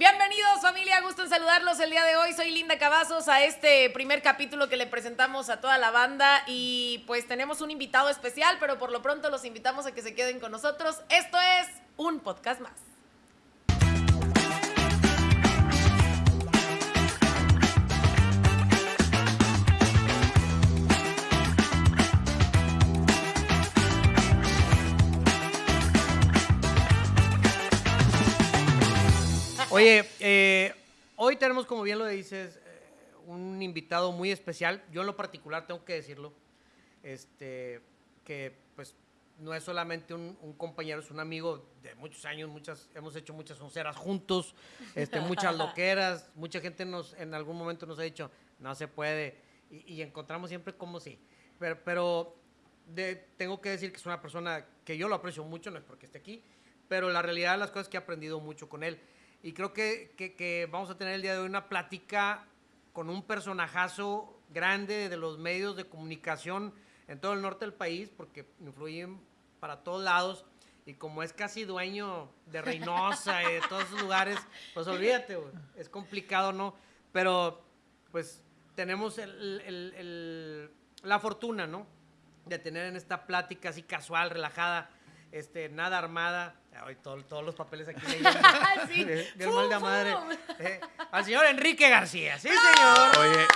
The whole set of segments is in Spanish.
Bienvenidos familia, gusto en saludarlos el día de hoy. Soy Linda Cavazos a este primer capítulo que le presentamos a toda la banda y pues tenemos un invitado especial, pero por lo pronto los invitamos a que se queden con nosotros. Esto es un podcast más. Oye, eh, hoy tenemos, como bien lo dices, eh, un invitado muy especial. Yo en lo particular tengo que decirlo, este, que pues no es solamente un, un compañero, es un amigo de muchos años, muchas, hemos hecho muchas onceras juntos, este, muchas loqueras, mucha gente nos, en algún momento nos ha dicho, no se puede, y, y encontramos siempre como sí. Pero, pero de- tengo que decir que es una persona que yo lo aprecio mucho, no es porque esté aquí, pero la realidad de las cosas es que he aprendido mucho con él. Y creo que, que- que vamos a tener el día de hoy una plática con un personajazo grande de los medios de comunicación en todo el norte del país, porque influyen para todos lados. Y como es casi dueño de Reynosa y de todos esos lugares, pues olvídate, güey, es complicado, ¿no? Pero pues tenemos el- el- el- la fortuna, ¿no? De tener en esta plática así casual, relajada, este, nada armada. Ay, todo- todos los papeles aquí leyendo. Sí. Bien Fum, mal de madre. Eh, al señor Enrique García, sí, señor. Oye,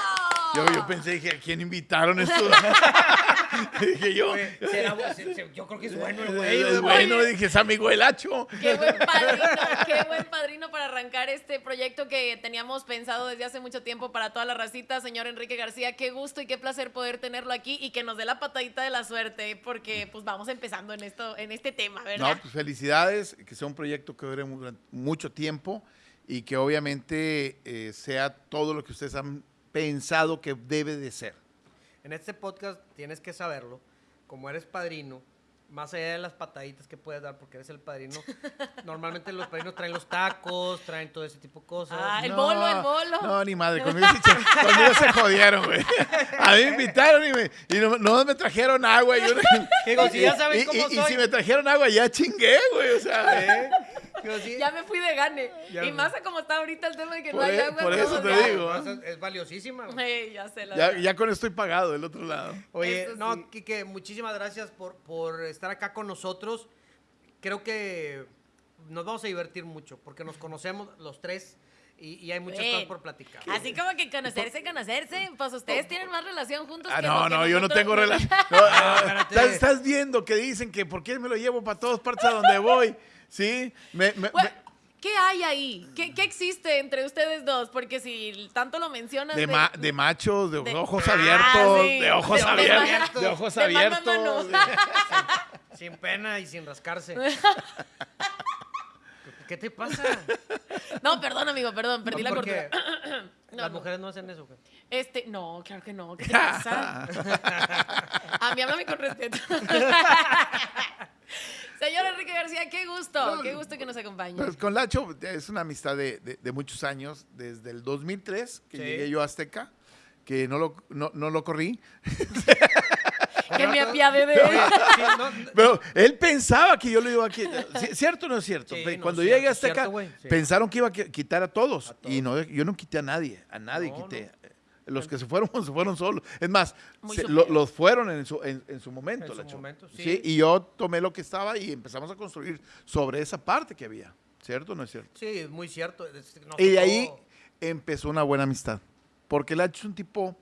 yo, yo pensé, dije, ¿a quién invitaron esto? dije yo, Oye, será bu- se- se- yo creo que es bueno el güey. es bueno, dije, es amigo del hacho. Qué buen padrino, qué buen padrino para arrancar este proyecto que teníamos pensado desde hace mucho tiempo para toda la racita, señor Enrique García. Qué gusto y qué placer poder tenerlo aquí y que nos dé la patadita de la suerte, porque pues vamos empezando en esto, en este tema, ¿verdad? No, pues felicidades, que sea un proyecto que dure mucho tiempo y que obviamente eh, sea todo lo que ustedes han pensado que debe de ser. En este podcast tienes que saberlo, como eres padrino, más allá de las pataditas que puedes dar porque eres el padrino, normalmente los padrinos traen los tacos, traen todo ese tipo de cosas. Ah, el bolo, el bolo. No, ni madre, conmigo, conmigo se jodieron, güey. A mí me invitaron y, me, y no, no me trajeron agua. y yo- Digo, si ya saben y- cómo y- y si me trajeron agua, ya chingué, güey. O sea, ¿Eh? Sí. Ya me fui de gane. Ya y me- más a como está ahorita el tema de que no hay e- agua. por eso te ya. digo. Es, es valiosísima. ya sé la ya, verdad. ya con esto estoy pagado del otro lado. Oye, Eso no, sí. Quique, muchísimas gracias por, por estar acá con nosotros. Creo que nos vamos a divertir mucho porque nos conocemos los tres y, y hay muchas Ven. cosas por platicar. Así como que conocerse, conocerse. Pues ustedes tienen más relación juntos Ah, que no, que no, yo no tengo relación. No, ah, espérate. estás, estás viendo que dicen que por qué me lo llevo para todas partes a donde voy. ¿Sí? Me- me- Bueno, me- ¿Qué hay ahí? ¿Qué, qué existe entre ustedes dos? Porque si tanto lo mencionas. de, ma- de machos, de, de- ojos Ah, abiertos, sí. de ojos De- de abiertos, de ojos de abiertos. Sin pena y sin rascarse. ¿Qué te pasa? No, perdón, amigo, perdón, perdí la cordura. No, Las no. mujeres no hacen eso. güey. Este, no, claro que no. ¿Qué te pasa? A mí háblame con respeto. Señor Enrique García, qué gusto, qué gusto que nos acompañe. Pues con Lacho es una amistad de, de- de muchos años, desde el 2003 que Sí. llegué yo a Azteca, que no lo, no, no lo corrí. Que me apiade de él. Sí, no, no, Pero él pensaba que yo lo iba a quitar. ¿Ci- ¿Cierto o no es cierto? Sí, Pe- no, Cuando cierto, llegué a Azteca, cierto, güey, sí. pensaron que iba a qui- quitar a todos. A Y no, yo no quité a nadie. A nadie No, quité. Los que se fueron, se fueron solos. Es más, se- lo- los fueron en su, en, en su momento. En su Lacho. momento, sí. sí. Y yo tomé lo que estaba y empezamos a construir sobre esa parte que había. ¿Cierto o no es cierto? sí, es muy cierto. Y de ahí empezó una buena amistad. Porque Lacho es un tipo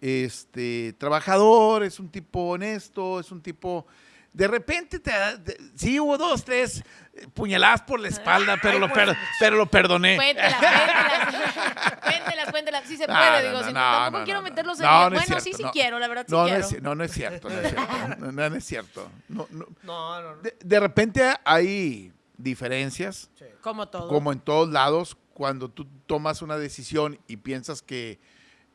este, trabajador, es un tipo honesto, es un tipo... De repente, te, de- sí hubo dos, tres eh, puñaladas por la espalda, pero, lo, per- pero lo perdoné. Cuéntelas, cuéntelas. Cuéntelas, cuéntelas. Sí se No, puede, no, digo. no, si no, tampoco no, quiero meterlos en el- Bueno, sí, cierto, sí no. quiero, la verdad sí no, no quiero. es, no, no es cierto, no es cierto. No, no, no es cierto. No, no. No, no, no. De, de repente hay diferencias, Sí. Como todo. como en todos lados, cuando tú tomas una decisión y piensas que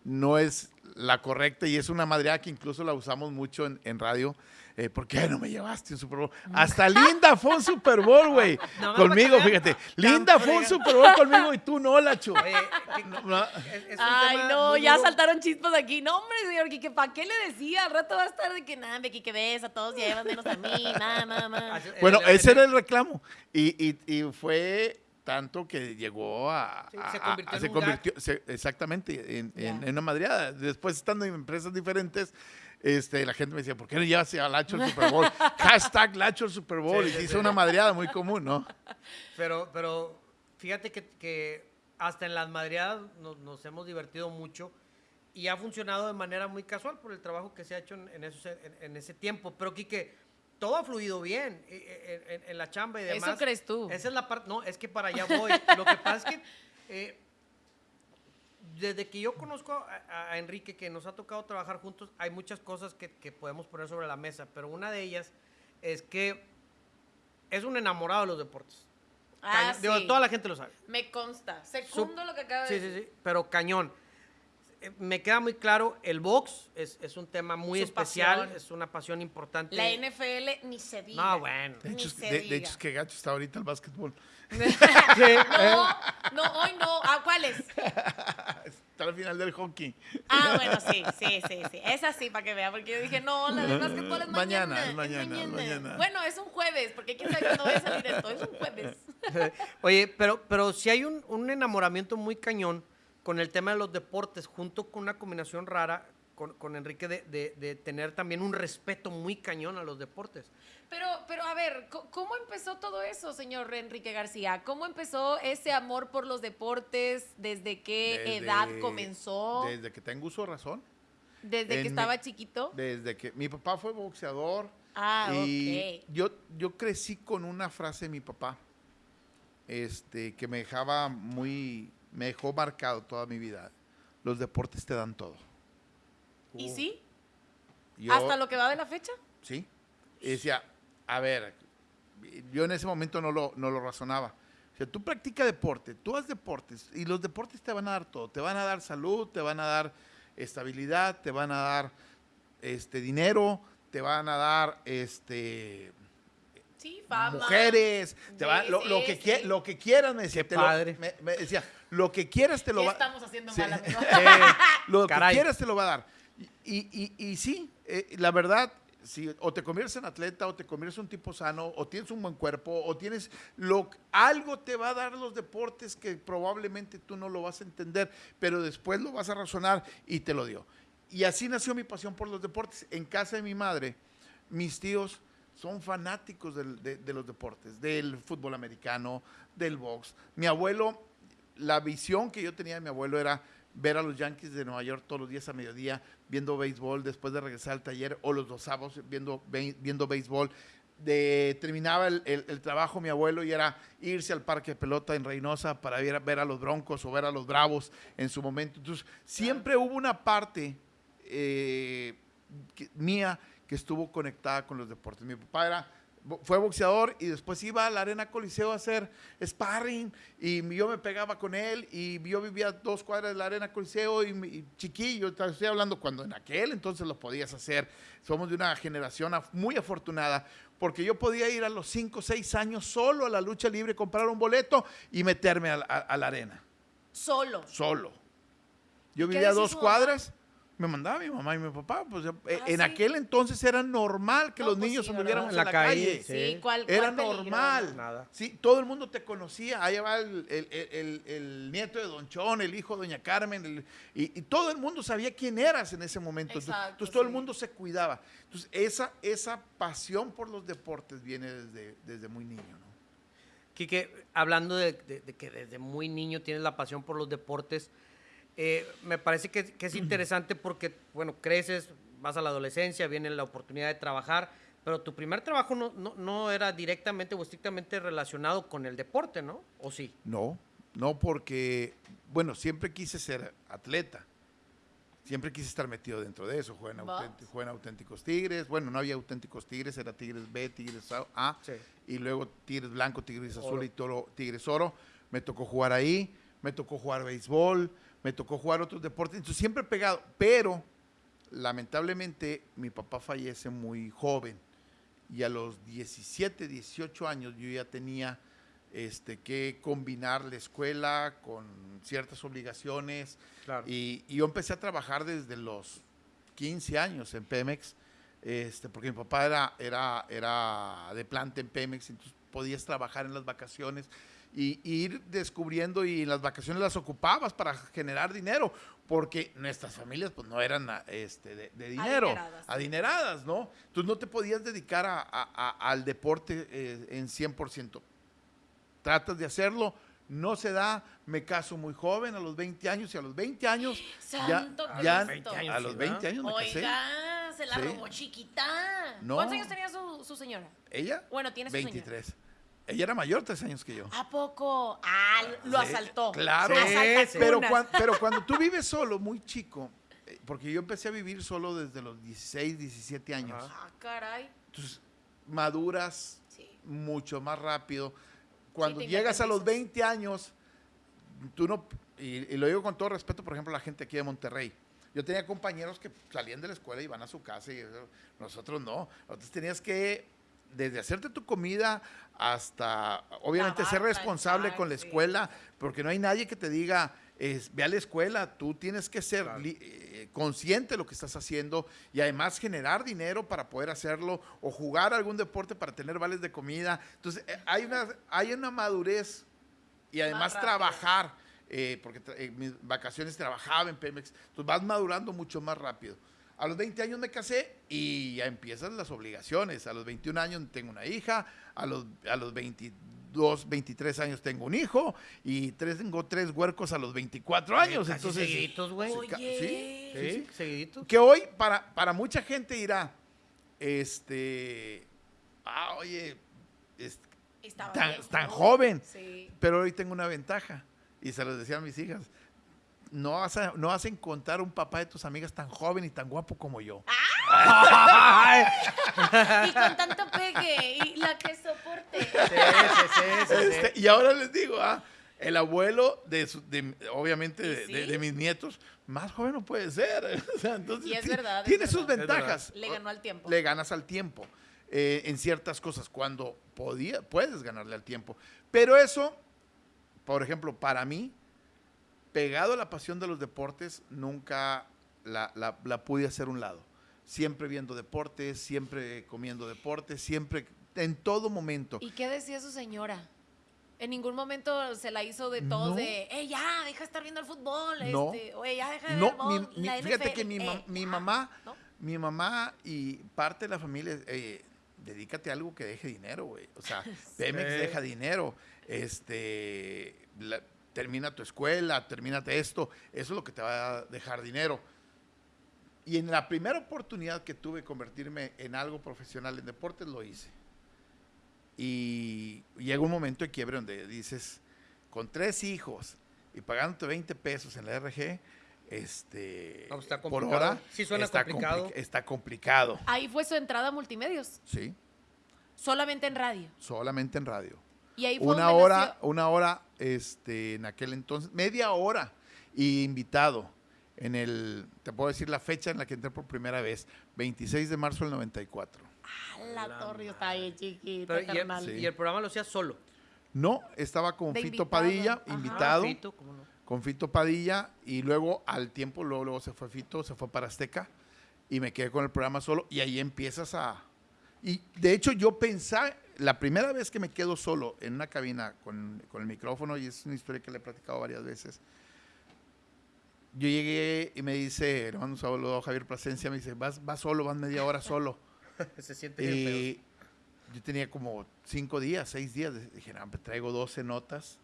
no es la correcta y es una madreada que incluso la usamos mucho en, en radio. eh, ¿Por qué no me llevaste un Super Bowl? Hasta Linda fue un Super Bowl, güey. No conmigo, fíjate. Linda fue un Super Bowl conmigo y tú no, Lacho. Oye, que- No, es- es un Ay, no, ya duro. saltaron chispas aquí. No, hombre, señor Quique, ¿para qué le decía? Al rato va a estar de que nada, me Quique ves, a todos llevan menos a mí, mamá, mamá. Así- Bueno, ese era el reclamo. Y, y- y fue tanto que llegó a... Sí, a- se convirtió a- en se convirtió- se- exactamente, en, en- Ya. en una madreada. Después, estando en empresas diferentes, este, la gente me decía, ¿por qué no llevas a Lacho al Super Bowl? Hashtag Lacho al Super Bowl. Sí, y sí, hizo una madreada muy común, ¿no? Pero, pero fíjate que, que hasta en las madreadas nos, nos hemos divertido mucho y ha funcionado de manera muy casual por el trabajo que se ha hecho en, en esos- en- en ese tiempo. Pero Quique, todo ha fluido bien eh, eh, en, en la chamba y demás. Eso crees tú. Esa es la parte, no, es que para allá voy. Lo que pasa es que eh, desde que yo conozco a, a Enrique, que nos ha tocado trabajar juntos, hay muchas cosas que, que podemos poner sobre la mesa, pero una de ellas es que es un enamorado de los deportes. Ah. Digo, sí. toda la gente lo sabe. Me consta. Secundo lo que acaba de Sí, decir. sí, sí, pero cañón. Eh, Me queda muy claro, el box es, es un tema muy Su especial, pasión. es una pasión importante. La NFL ni se diga. No, bueno. De hecho, Ni es- se de, hecho, es que gacho está ahorita el básquetbol. No, no, hoy no. ¿A cuáles? Está al final del hockey. Ah, bueno, sí, sí, sí, sí. Es así para que vea, porque yo dije, no, la del básquetbol es mañana. Mañana, es mañana, es mañana. Bueno, es un jueves, porque quién sabe cuándo vaya a salir esto. Es un jueves. Oye, pero, pero si hay un, un enamoramiento muy cañón con el tema de los deportes, junto con una combinación rara con, con Enrique de, de- de tener también un respeto muy cañón a los deportes. Pero, pero a ver, ¿cómo empezó todo eso, señor Enrique García? ¿Cómo empezó ese amor por los deportes? ¿Desde qué Desde- edad comenzó? Desde que tengo uso de razón. ¿Desde en que mi- estaba chiquito? Desde que mi papá fue boxeador. Ah, y ok. yo, yo crecí con una frase de mi papá este, que me dejaba muy, me dejó marcado toda mi vida. Los deportes te dan todo. ¿Y sí? Yo- ¿Hasta lo que va de la fecha? Sí. Y decía, a ver, yo en ese momento no lo, no lo razonaba. O sea, tú practica deporte, tú haz deportes y los deportes te van a dar todo. Te van a dar salud, te van a dar estabilidad, te van a dar este dinero, te van a dar este Sí, fama. mujeres, te van- Sí, lo, lo sí, que sí. quie- lo que quieras, me decía. Qué te lo- padre. me, me decía, lo que quieras te lo ¿Qué va estamos haciendo Sí. mal, amigo? lo Caray. que quieras te lo va a dar. Y, y- y sí, eh, la verdad, si o te conviertes en atleta, o te conviertes en un tipo sano, o tienes un buen cuerpo, o tienes lo algo te va a dar los deportes que probablemente tú no lo vas a entender, pero después lo vas a razonar y te lo dio. Y así nació mi pasión por los deportes. En casa de mi madre, mis tíos son fanáticos del- de, de los deportes, del fútbol americano, del box. Mi abuelo, la visión que yo tenía de mi abuelo era ver a los Yankees de Nueva York todos los días a mediodía, viendo béisbol, después de regresar al taller, o los dos sábados viendo, viendo béisbol. Terminaba el, el- el trabajo mi abuelo y era irse al parque de pelota en Reynosa para ver, ver a los Broncos o ver a los Bravos en su momento. Entonces, siempre hubo una parte eh, mía que estuvo conectada con los deportes. Mi papá era, fue boxeador y después iba a la Arena Coliseo a hacer sparring y yo me pegaba con él y yo vivía dos cuadras de la Arena Coliseo y, y chiquillo, estoy hablando cuando en aquel entonces lo podías hacer. Somos de una generación muy afortunada porque yo podía ir a los 5 6 años solo a la lucha libre, comprar un boleto y meterme a, la- a- a la arena, Solo. solo. Yo ¿Y qué vivía a dos cuadras, me mandaba mi mamá y mi papá. Pues, eh, Ah, en sí. aquel entonces era normal que No, los pues niños sí, anduviéramos en la calle. Sí, Sí. ¿cuál, Era cuál peligro, normal. Nada. Sí, todo el mundo te conocía. Ahí va el, el- el- el- el nieto de Don Chón, el hijo de Doña Carmen, el- y, y todo el mundo sabía quién eras en ese momento. Entonces, Exacto, entonces todo el mundo se cuidaba. Entonces, esa, esa pasión por los deportes viene desde, desde muy niño, ¿no? Quique, hablando de, de- de que desde muy niño tienes la pasión por los deportes, eh, me parece que, que es interesante porque, bueno, creces, vas a la adolescencia, viene la oportunidad de trabajar, pero tu primer trabajo no, no, no era directamente o estrictamente relacionado con el deporte, ¿no? ¿O sí? No, no porque, bueno, siempre quise ser atleta. Siempre quise estar metido dentro de eso. Jugué en, ¿Vas? auténti- jugué en auténticos tigres. Bueno, no había auténticos tigres, era tigres B, tigres A. A, Sí. Y luego tigres blanco, tigres azul Oro. y toro, tigres oro. Me tocó jugar ahí, me tocó jugar béisbol, me tocó jugar otros deportes. Entonces siempre pegado. Pero, lamentablemente, mi papá fallece muy joven. Y a los 17, 18 años yo ya tenía este, que combinar la escuela con ciertas obligaciones. Claro. Y, y yo empecé a trabajar desde los 15 años en Pemex, este, porque mi papá era, era, era de planta en Pemex, entonces podías trabajar en las vacaciones. Y, y ir descubriendo y en las vacaciones las ocupabas para generar dinero, porque nuestras familias pues no eran a- este, de, de dinero, Adineradas. adineradas, ¿no? Entonces no te podías dedicar a- a- a- al deporte eh, en 100%. Tratas de hacerlo, no se da, me caso muy joven, a los 20 años, y a los 20 años, ya, Santo ya- Cristo. a los 20 años me casé. Oiga, se la Sí. robó chiquita. No. ¿Cuántos años tenía su, su señora? ¿Ella? Bueno, tiene su señora. 23. Ella era mayor tres años que yo. ¿A poco? Ah, lo Sí, asaltó. Claro, Sí, pero, cuan- pero cuando tú vives solo, muy chico, eh, porque yo empecé a vivir solo desde los 16, 17 años. Ah, caray. entonces maduras Sí. mucho más rápido. Cuando llegas a los independizas. 20 años, tú no, y, y lo digo con todo respeto, por ejemplo, a la gente aquí de Monterrey. Yo tenía compañeros que salían de la escuela y iban a su casa y nosotros no. Nosotros tenías que, desde hacerte tu comida hasta, obviamente, ser responsable con la sí. escuela, porque no hay nadie que te diga, es, ve a la escuela, tú tienes que ser Claro. li- eh, consciente de lo que estás haciendo y además generar dinero para poder hacerlo o jugar algún deporte para tener vales de comida. Entonces, eh, hay una, hay una madurez y además trabajar, eh, porque tra- en mis vacaciones trabajaba en Pemex, entonces vas madurando mucho más rápido. A los 20 años me casé y ya empiezan las obligaciones. A los 21 años tengo una hija, a los, a los 22, 23 años tengo un hijo y tres, tengo tres huercos a los 24 años. Casi entonces, seguiditos, güey. Oye. sí, sí, Sí, seguiditos. que hoy para, para mucha gente dirá, este, ah, oye, es- Estaba tan, joven, Sí. pero hoy tengo una ventaja y se los decía a mis hijas. No vas, a, no vas a encontrar un papá de tus amigas tan joven y tan guapo como yo. Ay, Y con tanto pegue. Y la que soporte. sí, sí, sí, sí, sí. Este, y ahora les digo, ah, el abuelo de, su- de- obviamente de, mis nietos, más joven no puede ser. O sea, entonces, Y es verdad, es Tiene sus verdad. ventajas. Le ganó al tiempo. Le ganas al tiempo eh, en ciertas cosas cuando podía, puedes ganarle al tiempo. Pero eso, por ejemplo, para mí, pegado a la pasión de los deportes, nunca la, la- la pude hacer a un lado. Siempre viendo deportes, siempre comiendo deportes, siempre, en todo momento. ¿Y qué decía su señora? En ningún momento se la hizo de todos No. de, eh, ya, deja de estar viendo el fútbol, No. este, oye, ya deja de No, ver el mi- la fíjate NFL, que mi, ma- eh, mi ya", mamá, ¿no? mi mamá y parte de la familia, eh, dedícate a algo que deje dinero, güey. O sea, Pemex Sí. deja dinero, este, la- termina tu escuela, termínate esto, eso es lo que te va a dejar dinero. Y en la primera oportunidad que tuve de convertirme en algo profesional en deportes, lo hice. Y llega un momento de quiebre donde dices, con tres hijos y pagándote 20 pesos en la RG, este, No, está por complicado. hora, Sí suena está complicado. compli- está complicado, Ahí fue su entrada a multimedios, sí, solamente en radio. solamente en radio. Y ahí fue Una donde hora, nació- una hora, este, en aquel entonces, media hora, y invitado en el, te puedo decir la fecha en la que entré por primera vez, 26 de marzo del 94. Ah, la torre está bien chiquita, Pero, y, el. Sí. y el programa lo hacía solo. No, estaba con De Fito invitado, Padilla, ajá. invitado. Fito, ¿cómo no? con Fito Padilla y luego al tiempo, luego, luego se fue Fito, se fue para Azteca y me quedé con el programa solo y ahí empiezas a... Y de hecho yo pensaba, la primera vez que me quedo solo en una cabina con, con el micrófono, y es una historia que le he platicado varias veces, yo llegué y me dice, le mando un saludo a Javier Plasencia, me dice, vas, vas solo, vas media hora solo. Se siente bien feo. y yo tenía como cinco días, seis días, dije, no, me traigo 12 notas.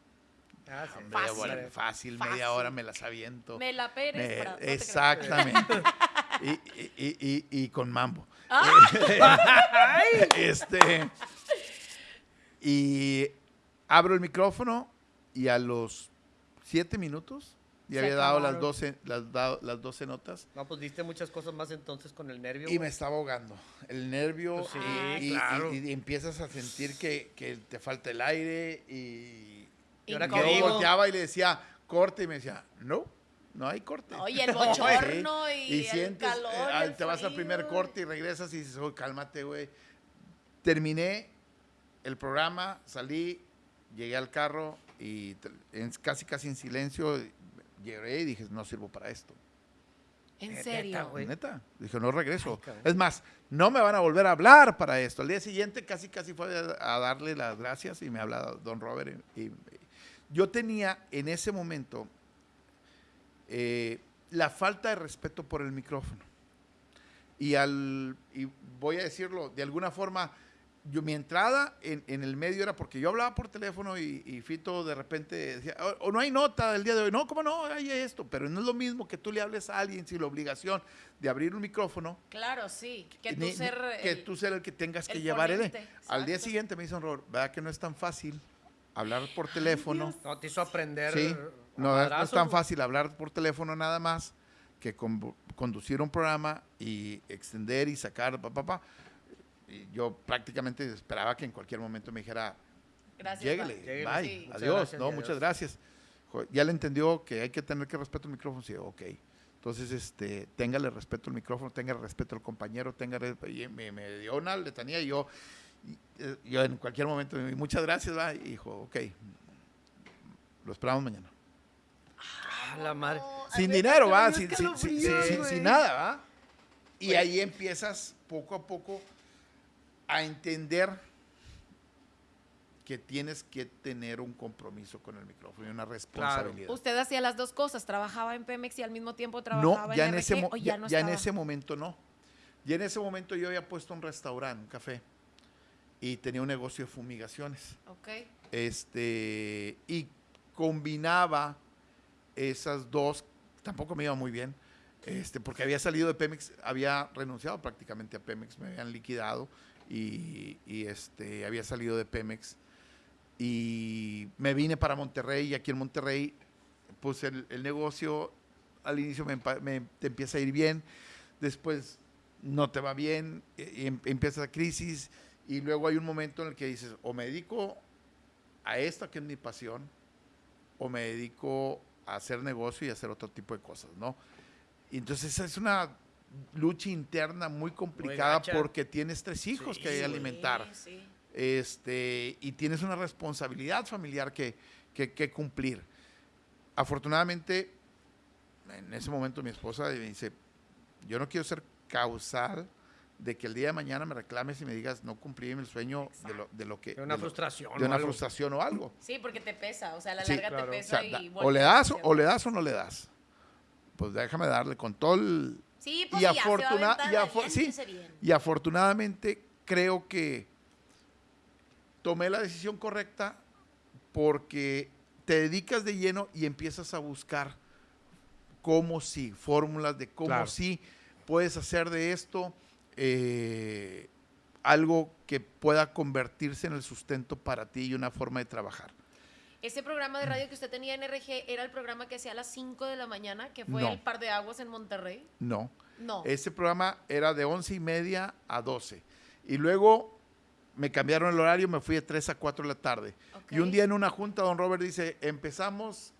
Ah, sí. Media Fácil. hora, fácil, media Fácil. hora me las aviento. Me la Pérez. Me- para- no exactamente. y, y- y- y- y con mambo. Ah. este. Y abro el micrófono y a los siete minutos ya Se había dado las acabaron. 12, las, dado- las 12 notas No, pues diste muchas cosas más entonces con el nervio. y güey. me estaba ahogando. El nervio Pues sí, y, y- claro. y- y empiezas a sentir que, que te falta el aire y, ¿Y ahora yo volteaba y le decía corte y me decía, no, no hay corte. Oye, el Sí. bochorno y, Y el sientes, calor. eh, y al- el te vas al primer corte y regresas y dices, "Oh, cálmate, güey. Terminé el programa, salí, llegué al carro y en- casi casi en silencio llegué y dije, no sirvo para esto. En Neta, serio. güey. Neta. Dije, no regreso. Ay, es más, no me van a volver a hablar para esto. Al día siguiente casi casi fue a, a darle las gracias y me habla don Robert y, y- Yo tenía en ese momento eh, la falta de respeto por el micrófono. Y, al, y voy a decirlo, de alguna forma, yo mi entrada en, en el medio era porque yo hablaba por teléfono y, y Fito de repente decía, o, o no hay nota del día de hoy, no, ¿cómo no? Hay esto, pero no es lo mismo que tú le hables a alguien sin la obligación de abrir un micrófono. Claro, sí. Que tú ni- ni- ser. que el- tú ser el que tengas que el llevar el... Al día siguiente me dicen, Robert, ¿verdad que no es tan fácil hablar por teléfono? No, te hizo aprender. Sí, no, es- no es madrazos, tan fácil hablar por teléfono nada más que con- conducir un programa y extender y sacar, pa, pa, pa. Y yo prácticamente esperaba que en cualquier momento me dijera, Gracias. lléguele, bye, sí. Muchas adiós, gracias, no, muchas gracias. Ya le entendió que hay que tener que respeto al micrófono, sí, ok. Entonces, este, téngale respeto al micrófono, téngale respeto al compañero, téngale, y me, me dio una letanía y yo, y, eh, yo en cualquier momento, muchas gracias, va, y dijo, ok, lo esperamos mañana. Ah, la madre. No, Sin dinero, va, sin, nada, va. Y Oye. ahí empiezas poco a poco a entender que tienes que tener un compromiso con el micrófono y una responsabilidad. Usted hacía las dos cosas, trabajaba en Pemex y al mismo tiempo No, trabajaba ya en, en, ese, o ya, ya, no ya en ese momento no. Ya en ese momento yo había puesto un restaurante, un café, y tenía un negocio de fumigaciones. Ok. Este, y combinaba esas dos, tampoco me iba muy bien, este, porque había salido de Pemex, había renunciado prácticamente a Pemex, me habían liquidado y, este, había salido de Pemex. Y me vine para Monterrey y aquí en Monterrey puse el, negocio, al inicio me, te empieza a ir bien, después no te va bien, y em- empieza la crisis y luego hay un momento en el que dices, o me dedico a esta que es mi pasión, o me dedico a hacer negocio y hacer otro tipo de cosas, ¿no? Y entonces esa es una lucha interna muy complicada gacha. porque tienes tres hijos Sí, que alimentar Sí, sí. este, y tienes una responsabilidad familiar que, que- que cumplir. Afortunadamente, en ese momento mi esposa me dice, yo no quiero ser causal de que el día de mañana me reclames y me digas no cumplí mi sueño de lo, de lo que... De una de lo- frustración. de o una algo. frustración o algo. Sí, porque te pesa, o sea, a la Sí, larga claro. O te sea, pesa da- y o le das o le das o no le das. Pues déjame darle con todo el, Sí, pues y, afortuna- afo- sí, y afortunadamente creo que tomé la decisión correcta porque te dedicas de lleno y empiezas a buscar cómo sí, fórmulas de cómo Claro. sí puedes hacer de esto eh, algo que pueda convertirse en el sustento para ti y una forma de trabajar. Ese programa de radio que usted tenía en RG era el programa que hacía a las 5 de la mañana, que fue No. el par de aguas en Monterrey. No. No. Ese programa era de once y media a 12. Y luego me cambiaron el horario, me fui de 3 a 4 de la tarde. Y un día en una junta, don Robert dice, empezamos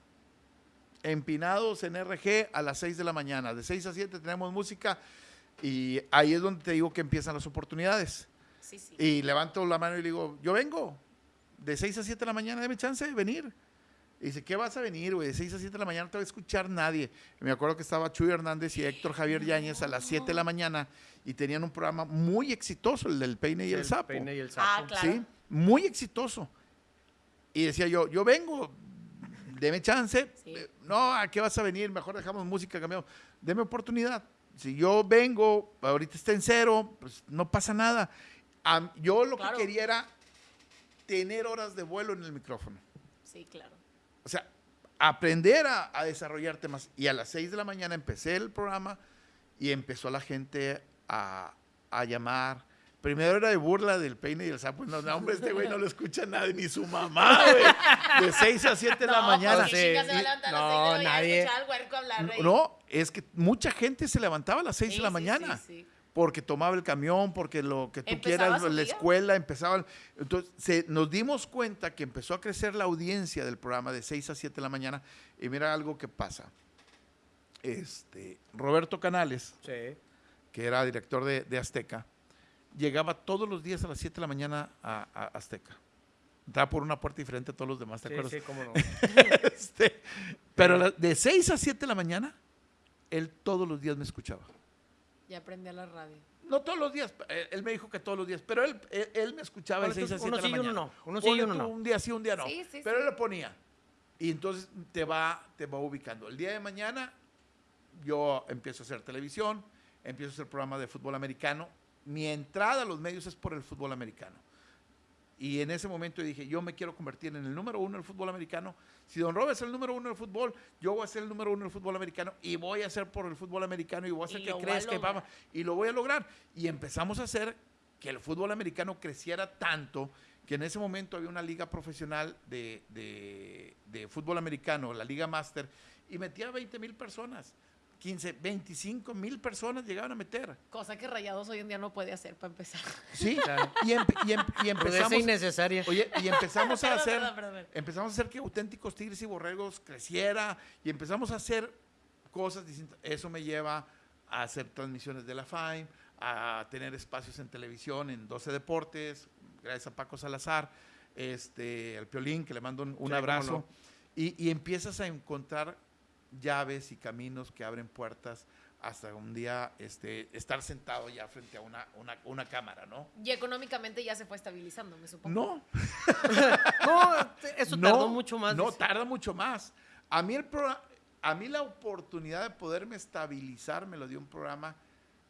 empinados en RG a las 6 de la mañana. De 6 a 7 tenemos música y ahí es donde te digo que empiezan las oportunidades. Sí, sí. Y levanto la mano y le digo, yo vengo. De 6 a 7 de la mañana, dame chance de venir. Y dice, ¿qué vas a venir, güey? De 6 a 7 de la mañana no te va a escuchar nadie. Y me acuerdo que estaba Chuy Hernández y Héctor Javier Yáñez a las 7 de la mañana y tenían un programa muy exitoso, el del peine y el, sapo. peine y el Ah, claro. ¿sí? Muy exitoso. Y decía yo, yo vengo, deme chance. Sí. Eh, No, ¿a qué vas a venir? Mejor dejamos música, cambiamos. Deme oportunidad. Si yo vengo, ahorita está en cero, pues no pasa nada. Yo lo Claro. que quería era tener horas de vuelo en el micrófono. Sí, claro. O sea, aprender a, a desarrollar temas. Y a las 6 de la mañana empecé el programa y empezó la gente a, a llamar. Primero era de burla del peine y el sapo. No, no, hombre, este güey no lo escucha nadie, ni su mamá, güey. De 6 a 7 de la mañana. pues, ¿quién chingas se va a no, seis de la mañana a nadie. escuchar al huerco hablar no, es que mucha gente se levantaba a las 6 Sí, de la sí, mañana. sí, sí. Porque tomaba el camión, porque lo que tú quieras, la día. escuela, empezaba. Entonces, se- nos dimos cuenta que empezó a crecer la audiencia del programa de 6 a 7 de la mañana. Y mira algo que pasa. Este, Roberto Canales, Sí. que era director de, de Azteca, llegaba todos los días a las 7 de la mañana a, a Azteca. Entraba por una puerta diferente a todos los demás, ¿te Sí, acuerdas? sí, cómo no. Este, pero la- de 6 a 7 de la mañana, él todos los días me escuchaba. Ya aprendí a la radio. No todos los días, eh, él me dijo que todos los días, pero él, él, él me escuchaba de Bueno, 6 a entonces, 7 de la uno sí y uno mañana. no, uno sí y uno no. Un día sí, un día no. Sí, sí, pero sí. él le ponía. Y entonces te va, te va ubicando. El día de mañana yo empiezo a hacer televisión, empiezo a hacer programas de fútbol americano. Mi entrada a los medios es por el fútbol americano. Y en ese momento dije, yo me quiero convertir en el número uno del fútbol americano. Si Don Robert es el número uno del fútbol, yo voy a ser el número uno del fútbol americano y voy a hacer por el fútbol americano y voy a hacer Y que crezca y, vamos, y lo voy a lograr. Y empezamos a hacer que el fútbol americano creciera tanto que en ese momento había una liga profesional de, de- de fútbol americano, la Liga Master, y metía 20 mil personas. 15, 25 mil personas llegaban a meter. Cosa que Rayados hoy en día no puede hacer para empezar. Sí, Claro. y, empe- y em- y empezamos, innecesaria. oye, y empezamos a Perdón, hacer, perdón, perdón. empezamos a hacer que auténticos tigres y borregos creciera y empezamos a hacer cosas distintas. Eso me lleva a hacer transmisiones de la FAIM, a tener espacios en televisión en 12 Deportes, gracias a Paco Salazar, este, al Piolín, que le mando un, abrazo. no. Y, y empiezas a encontrar llaves y caminos que abren puertas hasta un día este, estar sentado ya frente a una, una, una cámara, ¿no? Y económicamente ya se fue estabilizando, me supongo. No, No, eso no, tardó mucho más. No, tarda mucho más. A mí, el programa, a mí la oportunidad de poderme estabilizar me lo dio un programa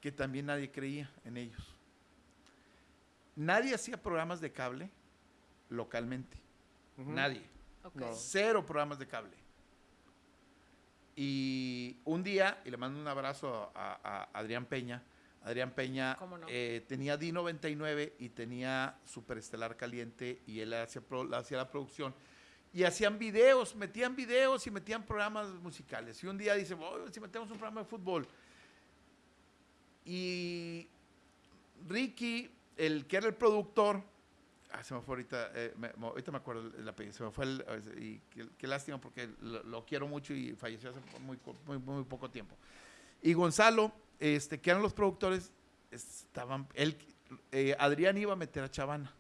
que también nadie creía en ellos. Nadie hacía programas de cable localmente. Nadie. Ok. No. Cero programas de cable. Y un día, y le mando un abrazo a, a Adrián Peña, Adrián Peña eh, tenía D99 y tenía Superestelar Caliente y él hacía, pro- hacía la producción. Y hacían videos, metían videos y metían programas musicales. Y un día dice, "Oh, si metemos un programa de fútbol. Y Ricky, el que era el productor, ah, se me fue ahorita, eh, me- ahorita me acuerdo el, el apellido, se me fue el, y qué, qué lástima porque lo, lo quiero mucho y falleció hace muy, muy, muy poco tiempo. Y Gonzalo, este, que eran los productores, estaban, él, eh, Adrián iba a meter a Chavana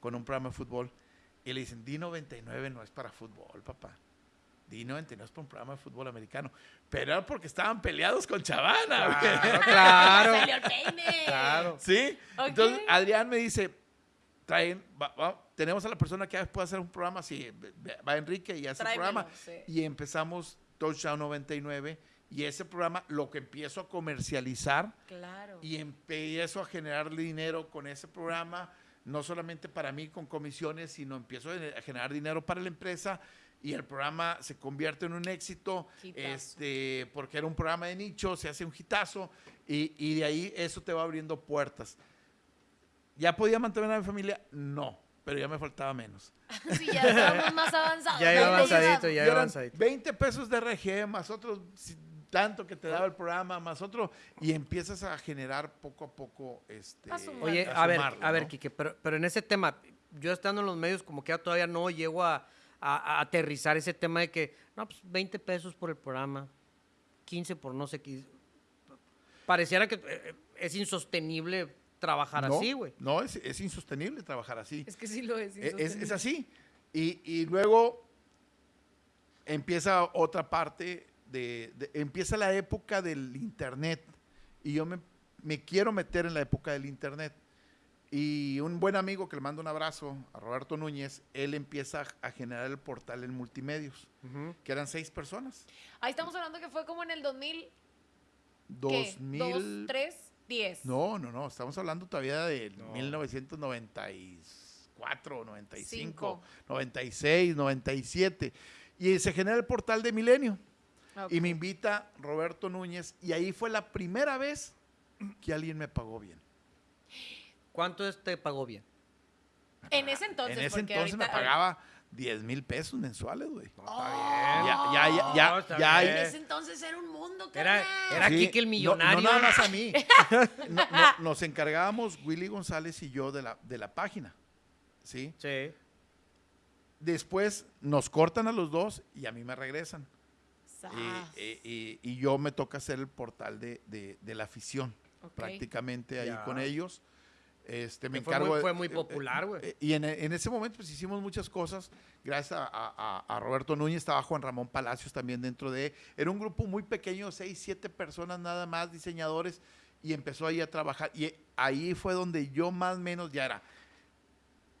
con un programa de fútbol y le dicen, D99 no es para fútbol, papá. D99 es para un programa de fútbol americano. Pero era porque estaban peleados con Chavana. Claro. ¿Sí? Entonces, Adrián me dice, traen, va- va- tenemos a la persona que puede hacer un programa, ve- va Enrique y hace el Tráemelo, programa. sí. Y empezamos Touchdown 99 y ese programa lo que empiezo a comercializar Claro. y empiezo a generar dinero con ese programa, no solamente para mí con comisiones, sino empiezo a generar dinero para la empresa y el programa se convierte en un éxito, Hitazo. este, porque era un programa de nicho, se hace un hitazo y, y de ahí eso te va abriendo puertas. ¿Ya podía mantener a mi familia? No, pero ya me faltaba menos. Sí, ya estábamos más avanzados. Ya iba avanzadito, ya iba avanzadito. 20 pesos de RG más otros tanto que te daba el programa, más otro, y empiezas a generar poco a poco este. A sumar. Oye, a a ver, sumarlo, a ver, ¿no? Quique, pero, pero en ese tema, yo estando en los medios, como que ya todavía no llego a, a- a aterrizar ese tema de que, no, pues 20 pesos por el programa, 15 por no sé qué. Pareciera que eh, es insostenible trabajar así, güey. No, es, es, insostenible trabajar así. Es que sí lo es. E, es, es, así. Y, y, luego empieza otra parte, de, empieza la época del Internet. Y yo me, me quiero meter en la época del Internet. Y un buen amigo que le mando un abrazo, a Roberto Núñez, él empieza a, generar el portal en multimedios, que eran seis personas. Ahí estamos hablando que fue como en el 2000. ¿2003? 10. No, no, no, estamos hablando todavía de no. 1994, 95, Cinco. 96, 97. Y se genera el portal de Milenio. Y me invita Roberto Núñez y ahí fue la primera vez que alguien me pagó bien. ¿Cuánto te pagó bien? En ese entonces. En ese entonces me pagaba 10 mil pesos mensuales, güey. No, Oh. está Ya, ya, ya, ya, No, está ya bien. En ese entonces era un mundo, Era, carnal. era Sí, Quique el millonario. No, nada más a mí. No- no- nos encargábamos Willy González y yo de la, de la página. ¿Sí? Sí. Después nos cortan a los dos y a mí me regresan. Y, y- y- y yo me toca hacer el portal de, de- de la afición, prácticamente ahí con ellos. Este, me Que fue encargo muy- de- fue muy eh, popular, eh, güey. eh, y en, en ese momento pues hicimos muchas cosas. Gracias a, a- a Roberto Núñez, estaba Juan Ramón Palacios también dentro de... Era un grupo muy pequeño, seis, siete personas nada más, diseñadores, y empezó ahí a trabajar. Y ahí fue donde yo más o menos ya era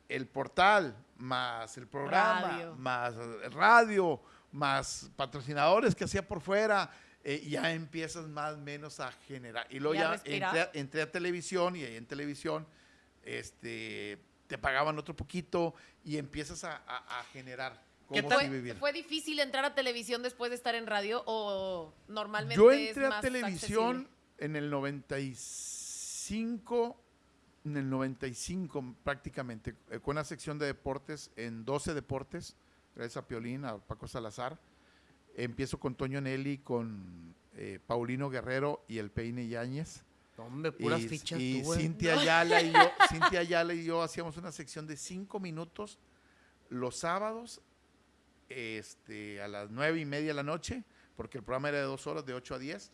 el portal, más el programa, Radio. más el radio, más patrocinadores que hacía por fuera, eh, ya empiezas más o menos a generar. Y luego Ya ya, entré, a- entré a televisión y ahí en televisión este, te pagaban otro poquito y empiezas a, a- a generar. ¿Qué cómo tal? ¿Fue, fue difícil entrar a televisión después de estar en radio o normalmente Yo es entré a televisión accesible? en el 95, en el 95 prácticamente, eh, con una sección de deportes en 12 deportes, gracias a Piolín, a Paco Salazar. Empiezo con Toño Nelly, con eh, Paulino Guerrero y el Peine Yáñez. Hombre, puras y, fichas y tú. Cintia Ayala y yo, Cintia Ayala y yo hacíamos una sección de cinco minutos los sábados este, a las nueve y media de la noche, porque el programa era de dos horas, de 8 a 10,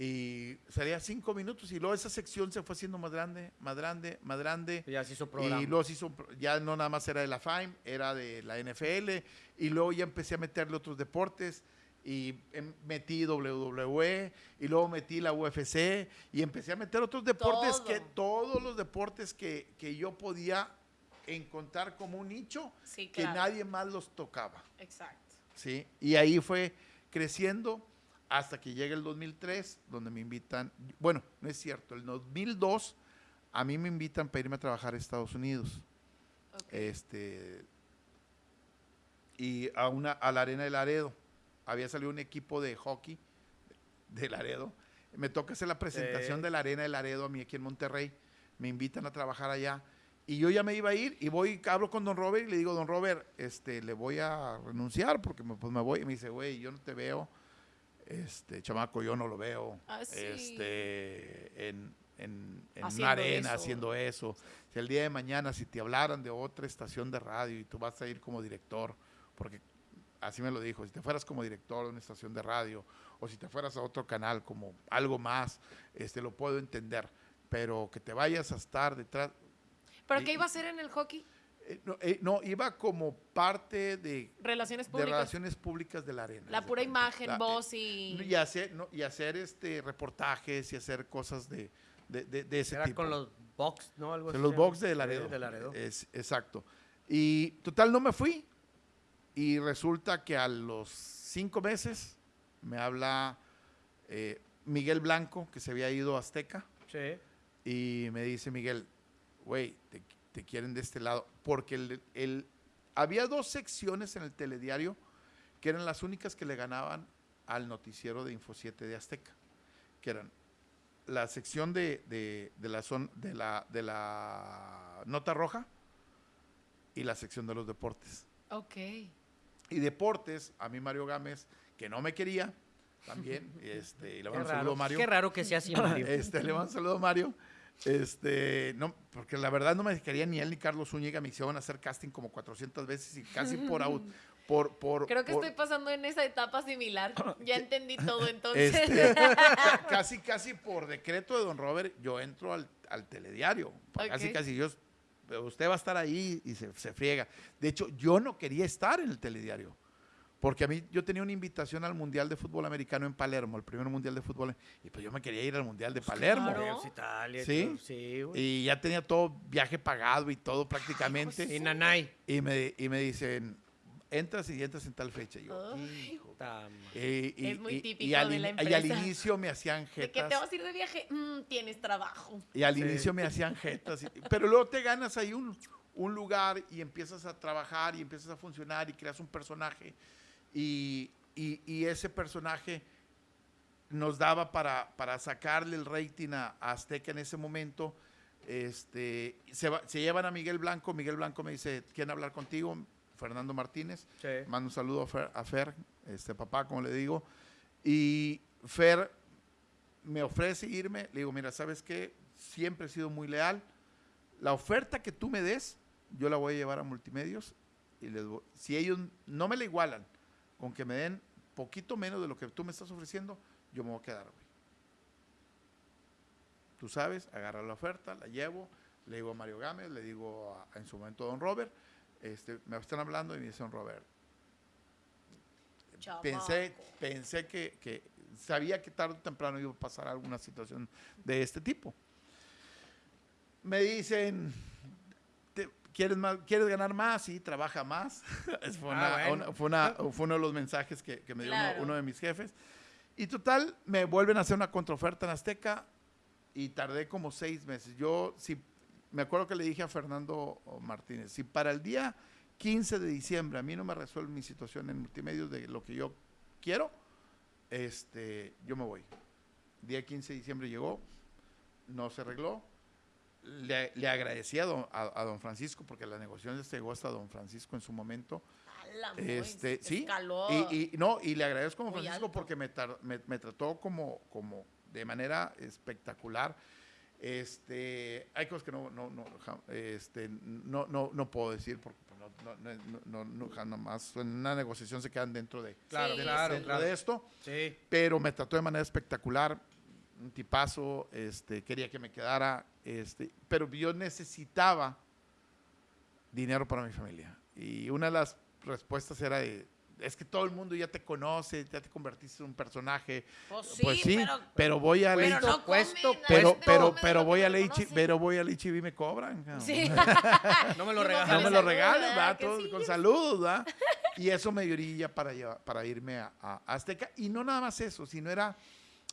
y salía cinco minutos, y luego esa sección se fue haciendo más grande, más grande, más grande, Ya se hizo programa. y luego se hizo, ya no nada más era de la FAIM, era de la NFL, y luego ya empecé a meterle otros deportes, y em- metí WWE, y luego metí la UFC, y empecé a meter otros deportes Todo. que, todos los deportes que, que yo podía encontrar como un nicho, Sí, que claro. nadie más los tocaba. Exacto. ¿sí? Y ahí fue creciendo hasta que llega el 2003, donde me invitan, bueno, no es cierto, el 2002 a mí me invitan para irme a trabajar a Estados Unidos, este, y a, una, a la Arena de Laredo. Había salido un equipo de hockey de Laredo. Me toca hacer la presentación de la Arena de Laredo a mí aquí en Monterrey. Me invitan a trabajar allá. Y yo ya me iba a ir y voy, hablo con don Robert y le digo, don Robert, este, le voy a renunciar porque me, pues me voy. Y me dice, güey, yo no te veo, este, chamaco, yo no lo veo, Ah, sí. este, en, en, en una arena eso. haciendo eso. Si el día de mañana, si te hablaran de otra estación de radio y tú vas a ir como director, porque así me lo dijo, si te fueras como director de una estación de radio o si te fueras a otro canal como algo más, este, lo puedo entender, pero que te vayas a estar detrás, ¿Pero y- qué iba a hacer en el hockey? Eh, no, eh, no, iba como parte de, Relaciones de públicas. relaciones públicas de la arena. La de pura imagen, La- eh, voz y... y hacer, no, y hacer este reportajes y hacer cosas de, de, de- de ese Era tipo. con los box, ¿no? Algo De así los box de Laredo. De Laredo. Es, exacto. Y total, no me fui. Y resulta que a los cinco meses me habla eh, Miguel Blanco, que se había ido a Azteca, Sí. y me dice Miguel, güey, te, te quieren de este lado. Porque el, el- había dos secciones en el telediario que eran las únicas que le ganaban al noticiero de Info 7 de Azteca, que eran la sección de, de- de la, zon- de, la, de la nota roja y la sección de los deportes. Ok. Y deportes, a mí Mario Gámez, que no me quería, también, este, y le mando un saludo raro, a Mario. qué raro que sea así, Mario. Este, le mando un saludo a Mario. Este, no, porque la verdad no me quería ni él ni Carlos Zúñiga, me hicieron hacer casting como 400 veces y casi por out, por, por, Creo que por- estoy pasando en esa etapa similar. Ya entendí todo entonces. este, ca- casi, casi por decreto de don Robert, yo entro al, al telediario. Casi, casi yo, usted va a estar ahí y se, se friega. De hecho, yo no quería estar en el telediario. Porque a mí, yo tenía una invitación al Mundial de Fútbol Americano en Palermo, el primer Mundial de Fútbol, y pues yo me quería ir al Mundial de Palermo. claro. Pues Italia, ¿Sí? Sí, güey. Y ya tenía todo viaje pagado y todo prácticamente. Y Nanay. Y me, y me dicen, entras y entras en tal fecha. Y yo, Ay. hijo. Puta madre. Y, y- Es muy y- típico y al, de la in- y al empresa. inicio me hacían ¿De que te jetas. vas a ir de viaje? Mm, tienes trabajo. Y al Sí. inicio me hacían jetas. y- pero luego te ganas ahí un, un lugar y empiezas a trabajar y empiezas a funcionar y creas un personaje. Y, y- y ese personaje nos daba para, para sacarle el rating a, a Azteca en ese momento. Este, se, va- se llevan a Miguel Blanco. Miguel Blanco me dice, ¿quieren hablar contigo? Fernando Martínez. Sí. Mando un saludo a Fer, a Fer, este papá, como le digo. Y Fer me ofrece irme. Le digo, mira, ¿sabes qué? Siempre he sido muy leal. La oferta que tú me des, yo la voy a llevar a multimedios. Y les voy- si ellos no me la igualan, con que me den poquito menos de lo que tú me estás ofreciendo, yo me voy a quedar, güey. Tú sabes, agarra la oferta, la llevo, le digo a Mario Gámez, le digo a- en su momento a Don Robert, este, me están hablando y me dice Don Robert, pensé, Chamaco. pensé que, que sabía que tarde o temprano iba a pasar alguna situación de este tipo. Me dicen, ¿quieres, más, ¿quieres ganar más? Sí, trabaja más. Es- fue, Ah, una- bueno. una- fue, una- fue uno de los mensajes que, que me dio uno- Claro. uno, de mis jefes. Y total, me vuelven a hacer una contraoferta en Azteca y tardé como seis meses. Yo, sí, me acuerdo que le dije a Fernando Martínez, si para el día 15 de diciembre a mí no me resuelve mi situación en multimedios de lo que yo quiero, este, yo me voy. Día 15 de diciembre llegó, no se arregló. Le, le agradecí a don, a- don Francisco porque la negociación se llegó hasta don Francisco en su momento. Muy- Este, sí. escaló. Y, y- no, y le agradezco a don Muy Francisco alto. porque me, tar- me- me trató como, como de manera espectacular. Este, hay cosas que no, no, no, este, no, no, no puedo decir porque pues, no, no, no, no, jamás en una negociación se quedan dentro de, Claro, Sí, claro, dentro claro. de esto Sí. pero me trató de manera espectacular, un tipazo, este, quería que me quedara, este, pero yo necesitaba dinero para mi familia. Y una de las respuestas era de, es que todo el mundo ya te conoce, ya te convertiste en un personaje. Pues sí, pues sí, pero- pero, voy a pero Leitch- no puesto, comen, la pero, pero, pero voy a conoce. pero voy a Leitch y me cobran. Sí. No me lo regalan. No me Con lo salud, regales, ¿verdad? con saludos, ¿verdad? Y eso me dio orilla para, llevar- para irme a, a Azteca. Y no nada más eso, sino era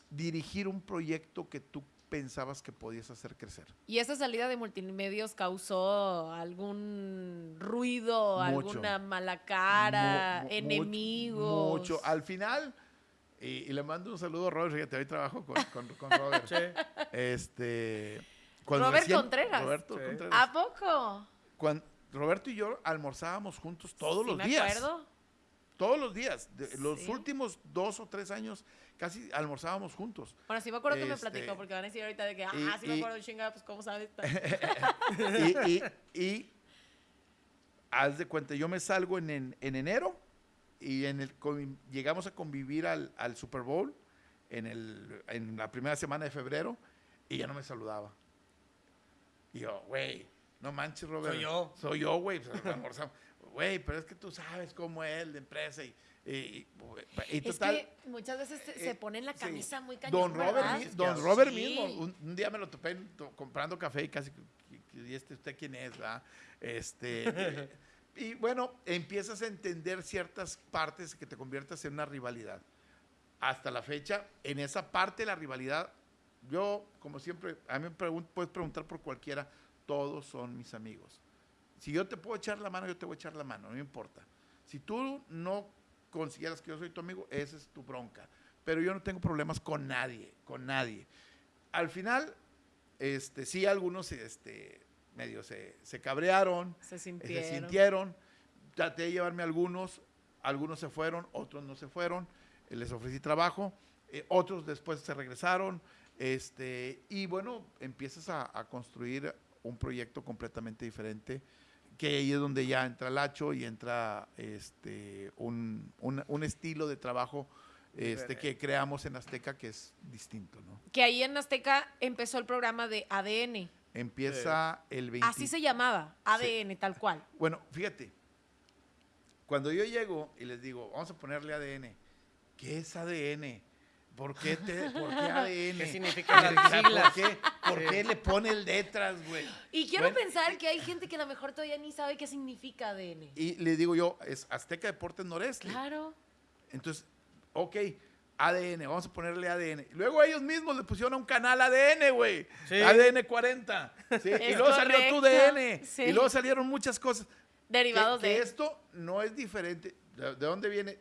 dirigir un proyecto que tú pensabas que podías hacer crecer. ¿Y esa salida de multimedios causó algún ruido, Mucho. alguna mala cara, Mu- mu- enemigos? Mucho. Al final, y, y le mando un saludo a Robert, fíjate, hoy trabajo con, con, con Robert. Sí. Este, cuando Robert Contreras. Roberto Sí. Contreras. ¿A poco? Cuando Roberto y yo almorzábamos juntos todos Sí, los me días. acuerdo. Todos los días. De- los Sí. últimos dos o tres años casi almorzábamos juntos. Bueno, sí me acuerdo que me Este, platicó, porque van a decir ahorita de que, ah, y- sí me acuerdo, chinga, pues cómo sabes. y, y- y haz de cuenta, yo me salgo en, en- en enero y en el, llegamos a convivir al, al Super Bowl en, el, en la primera semana de febrero y ya no me saludaba. Y yo, güey, no manches, Robert. Soy yo. Soy yo, güey. pues, almorzamos. Güey, pero es que tú sabes cómo es la empresa y, y, y- y Es total. que muchas veces se, eh, se ponen la sí. camisa muy cañón, Don Robert, don Robert Sí. mismo, un, un día me lo topé en- to- comprando café y casi, ¿y este usted quién es? verdad? Este, eh, y bueno, empiezas a entender ciertas partes que te conviertas en una rivalidad. Hasta la fecha, en esa parte de la rivalidad, yo, como siempre, a mí me pregun- puedes preguntar por cualquiera, todos son mis amigos. Si yo te puedo echar la mano, yo te voy a echar la mano, no me importa. Si tú no consideras que yo soy tu amigo, esa es tu bronca. Pero yo no tengo problemas con nadie, con nadie. Al final, este, sí, algunos este, medio se, se cabrearon, Se eh, sintieron. se sintieron. Traté de llevarme algunos, algunos se fueron, otros no se fueron. eh, les ofrecí trabajo, eh, otros después se regresaron. Este, y bueno, empiezas a, a construir un proyecto completamente diferente, que ahí es donde ya entra Lacho y entra este, un, un- un estilo de trabajo este, que creamos en Azteca que es distinto. ¿no? Que ahí en Azteca empezó el programa de ADN. Empieza el 20. Así se llamaba, ADN, tal cual. Bueno, fíjate, cuando yo llego y les digo, vamos a ponerle ADN, ¿qué es ADN? ¿Por qué, te, ¿por qué ADN? ¿Qué significan las siglas? ¿Por qué, por Sí. qué le ponen letras, güey? Y quiero Bueno, pensar que hay gente que a lo mejor todavía ni sabe qué significa ADN. Y le digo yo, es Azteca Deportes Noreste. Claro. Entonces, ok, ADN, vamos a ponerle ADN. Luego ellos mismos le pusieron a un canal ADN, güey. Sí. ADN 40. ¿sí? Y luego salió tu DN. sí. Y luego salieron muchas cosas. Derivados que, que de. esto no es diferente. ¿De, de dónde viene?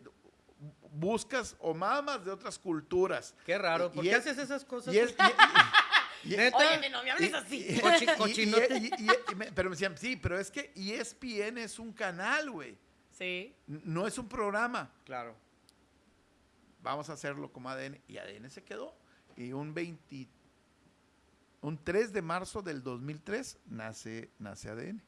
Buscas o mamas de otras culturas. Qué raro. Y ¿Por qué es- haces esas cosas? Y es, y- y- y- Neta. Óyeme, no me hables así. y- Cochi- y- cochinote. y- y- y me- pero me decían, sí, pero es que ESPN es un canal, güey. Sí. No es un programa. Claro. Vamos a hacerlo como ADN. Y ADN se quedó. Y un 20, un 3 de marzo del 2003 nace, nace ADN.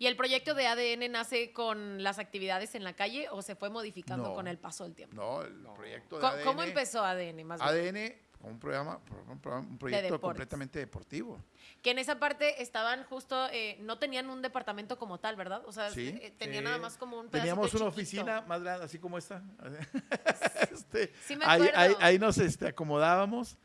¿Y el proyecto de ADN nace con las actividades en la calle o se fue modificando No. con el paso del tiempo? No, el No. proyecto de ¿Cómo, ADN. cómo empezó ADN más bien? ADN, un programa, un, programa- un proyecto completamente deportivo. Que en esa parte estaban justo, eh, no tenían un departamento como tal, ¿verdad? O sea, Sí. eh, tenían nada más como un Teníamos una chiquito. oficina más grande, así como esta. Este, Sí me ahí, ahí nos este, acomodábamos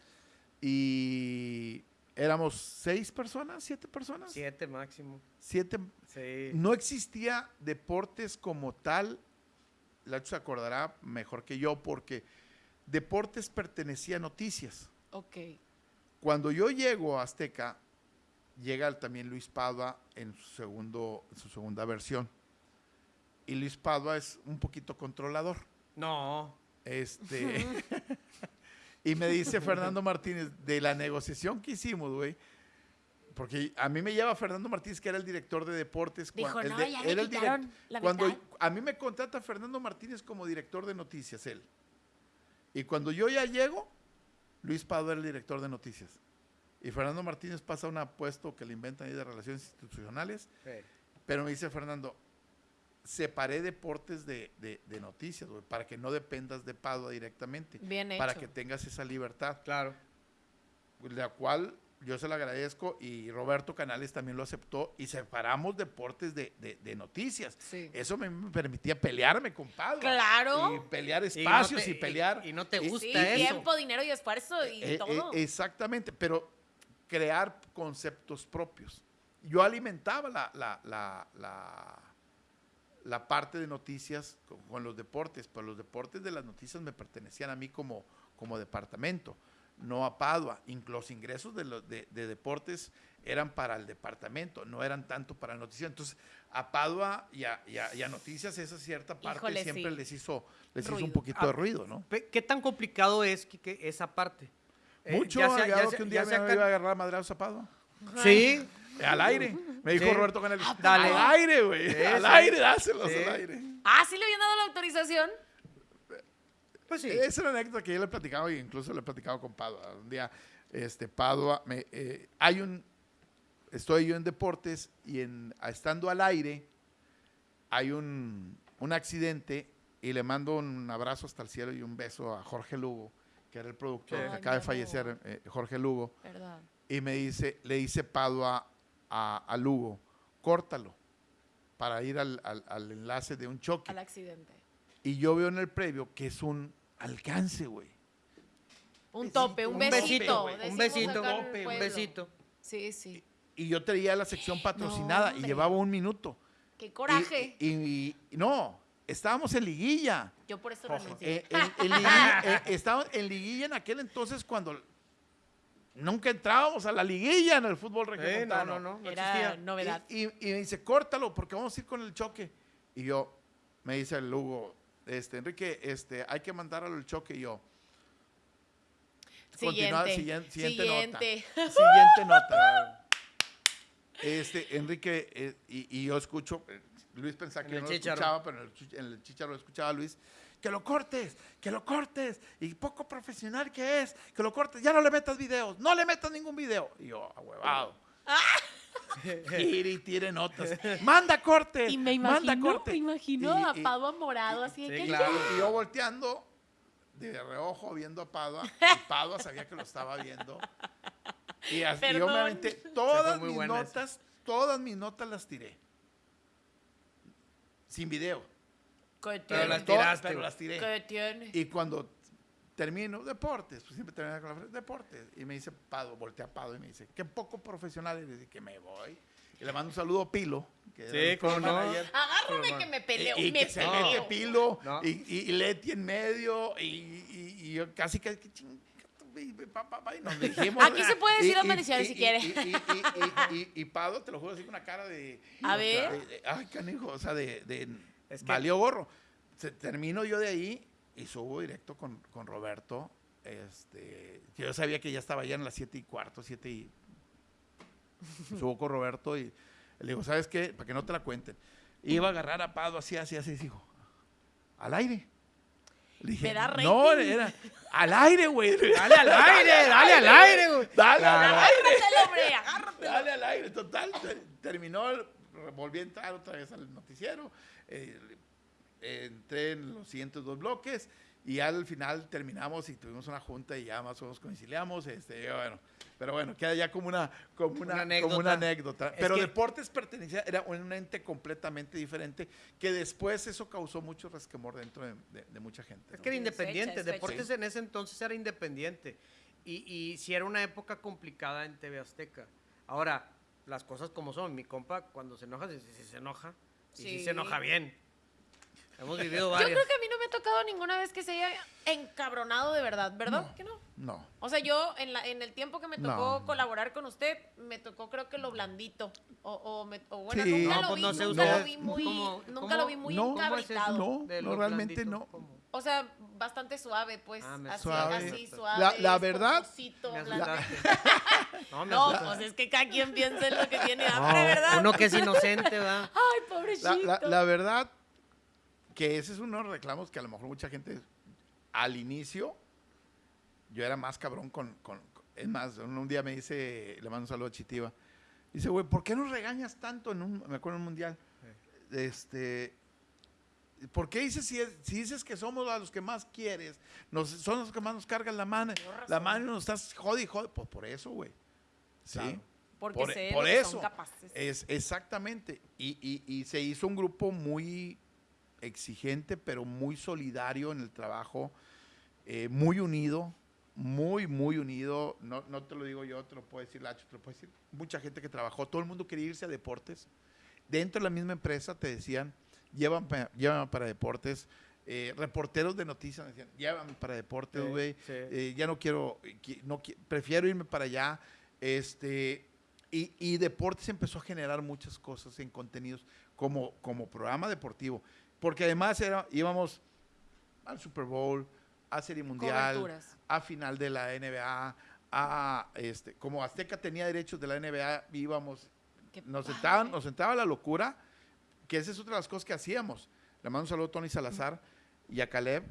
y éramos seis personas, siete personas. Siete máximo. Siete. Sí. No existía deportes como tal. Lacho se acordará mejor que yo porque deportes pertenecía a noticias. Ok. Cuando yo llego a Azteca, llega también Luis Padua en su, segundo, en su segunda versión. Y Luis Padua es un poquito controlador. No. Este. y me dice Fernando Martínez, de la negociación que hicimos, güey. Porque a mí me lleva Fernando Martínez, que era el director de deportes. Dijo, cuan- el "No, de- ya le era el direct- la Cuando mitad". a mí me contrata Fernando Martínez como director de noticias, él. Y cuando yo ya llego, Luis Pado era el director de noticias. Y Fernando Martínez pasa a un puesto que le inventan ahí de relaciones institucionales. Pero me dice Fernando, separé deportes de, de- de noticias, güey, para que no dependas de Padua directamente. Bien Para hecho. que tengas esa libertad. Claro. La cual yo se la agradezco y Roberto Canales también lo aceptó y separamos deportes de, de- de noticias. Sí. Eso me, me permitía pelearme con Padua. Claro. Y pelear Y no espacios te- y, pelear. y- y no te y- gusta Sí, eso. tiempo, dinero y esfuerzo y eh, eh, todo. exactamente, pero crear conceptos propios. Yo alimentaba la, la, la, la, la parte de noticias con, con los deportes, pero los deportes de las noticias me pertenecían a mí como, como departamento, no a Padua. Los ingresos de, los, de, de deportes eran para el departamento, no eran tanto para el noticiero. Entonces, a Padua y a, y a- y a noticias, esa cierta parte Híjole, siempre sí. les hizo, les hizo un poquito Ah, de ruido, ¿no? ¿Qué tan complicado es que, que esa parte? Eh, Mucho, ya sea- ya sea- que un ya día sea me acá- iba a agarrar a madrazos a Padua. Sí. Al aire. Me dijo Sí. Roberto Canales. Dale. Al aire, güey. Sí, al aire, dáselos Sí. al aire. Ah, sí le habían dado la autorización. Pues sí. Esa es una anécdota que yo le he platicado y incluso le he platicado con Padua. Un día, este, Padua, me, eh, hay un, estoy yo en deportes y en, estando al aire, hay un, un accidente y le mando un abrazo hasta el cielo y un beso a Jorge Lugo, que era el productor Ay, que acaba de fallecer, eh, Jorge Lugo. Y me dice, le dice Padua a, a Lugo, córtalo para ir al, al- al enlace de un choque. Al accidente. Y yo veo en el previo que es un alcance, güey. Un tope, un, besito. Un besito. un besito. Sí, sí. Y yo traía la sección patrocinada y llevaba un minuto. Qué coraje. Y, y- y- no, estábamos en liguilla. Yo por eso renuncié. Eh, en, en liguilla eh, estábamos en liguilla en aquel entonces cuando nunca entrábamos a la liguilla en el fútbol Eh, no, regiomontano. no, no. no Era existía. novedad. Y, y- y me dice, córtalo, porque vamos a ir con el choque. Y yo, me dice el Lugo, este, Enrique, este, hay que mandarlo al choque. Y yo, continúa, Siguiente. siguiente, siguiente nota. Siguiente. Siguiente nota. Este, Enrique, eh, y, y yo escucho, eh, Luis pensaba En que yo no lo escuchaba, pero en el, en el chicharo lo escuchaba Luis. Que lo cortes, que lo cortes. Y poco profesional que es, que lo cortes. Ya no le metas videos, no le metas ningún video. Y yo, ahuevado. Tire y tire notas. Manda corte. Y me manda imagino, corte. me imagino Y- a Padua morado, así de Sí, que claro. y yo volteando de reojo viendo a Padua. Y Padua sabía que lo estaba viendo. Y, así, yo me Perdón. aventé todas mis notas, todas mis notas las tiré. Sin video. ¿Qué Pero las tiraste, pero las tiré. ¿Qué tiene? Y cuando termino, deportes, pues siempre termino con la frase, deportes. Y me dice Pado, voltea a Pado y me dice, qué poco profesional eres. Y que me voy. Y le mando un saludo a Pilo. que Sí, floor no. Agárrame que me peleo. Y, y me que se peleo. mete Pilo No. y, y, y Leti en medio. Y, y- y yo casi que, que ching- y, pa, pa, pa, y nos dijimos. Aquí se puede decir y- si quiere. Y Pado, te lo juro así con una cara de. A ver. de- de- ay, canijo, o sea, de. de Es que- valió gorro. Se, termino yo de ahí y subo directo con, con Roberto. Este, yo sabía que ya estaba ya en las 7 y cuarto, 7 y. Subo con Roberto y le digo, ¿sabes qué? Para que no te la cuenten. Iba a agarrar a Pado así, así, así, dijo, al aire. Le dije, Me da no, rating". era al aire, güey. Dale al aire, dale al aire, güey. Dale, al aire. Hombre. Dale al aire, total. ter- terminó, volví a entrar otra vez al noticiero. eh, entré en los siguientes dos bloques y al final terminamos y tuvimos una junta y ya más o menos conciliamos. Este, bueno, pero bueno, queda ya como una, como una, Una como una anécdota. anécdota. Pero que- Deportes pertenecía, era un ente completamente diferente que después eso causó mucho resquemor dentro de, de- de mucha gente. Es que era Es fecha, independiente. es fecha. Deportes en ese entonces era independiente. Y, y sí era una época complicada en TV Azteca. Ahora, las cosas como son. Mi compa, cuando se enoja, sí se enoja. Y Sí. se enoja bien. Hemos vivido Yo creo que a mí no me ha tocado ninguna vez que se haya encabronado de verdad, ¿verdad? No. Que no. No. O sea, yo en, la, en el tiempo que me tocó No. colaborar con usted, me tocó creo que lo blandito. O, o, me- o bueno, Sí. nunca, No, lo, pues vi, no sé nunca lo vi muy, ¿Cómo- nunca cómo- lo vi muy encabritado. No, realmente blandito, no. ¿cómo? O sea, bastante suave, pues. Ah, así, Suave. así, suave. La- la verdad- blandito. asustaste. No, me No, pues es que cada quien piensa en lo que tiene No, hambre, ¿verdad? Uno que es inocente, ¿verdad? Ay, pobrecito. La, la- la verdad que ese es uno de los reclamos que a lo mejor mucha gente al inicio yo era más cabrón con, con- con- es más, un, un día me dice, le mando un saludo a Chitiva. Dice, güey, ¿por qué nos regañas tanto en un, me acuerdo en un mundial? Este, ¿por qué dices si, es- si dices que somos a los que más quieres? Nos, son los que más nos cargan la mano. La mano nos estás jode y jode. Pues por eso, güey. Sí. Claro. Porque por, sé por lo que eso. son capaces. Es exactamente. Y, y- y se hizo un grupo muy exigente, pero muy solidario en el trabajo, eh, muy unido, muy, muy unido. No, no te lo digo yo, te lo puede decir Lacho, te lo puede decir mucha gente que trabajó. Todo el mundo quería irse a deportes. Dentro de la misma empresa te decían, llévame, pa- llévame para deportes. Eh, reporteros de noticias decían, llévame para deportes, güey. sí. Eh, ya no quiero, no prefiero irme para allá. Este, y, y deportes empezó a generar muchas cosas en contenidos como, como programa deportivo. Porque además era, íbamos al Super Bowl, a Serie Mundial, Coberturas. a final de la NBA, a este, como Azteca tenía derechos de la NBA, íbamos, Qué nos sentaban, nos sentaba la locura, que esa es otra de las cosas que hacíamos. Le mando un saludo a Tony Salazar y a Caleb.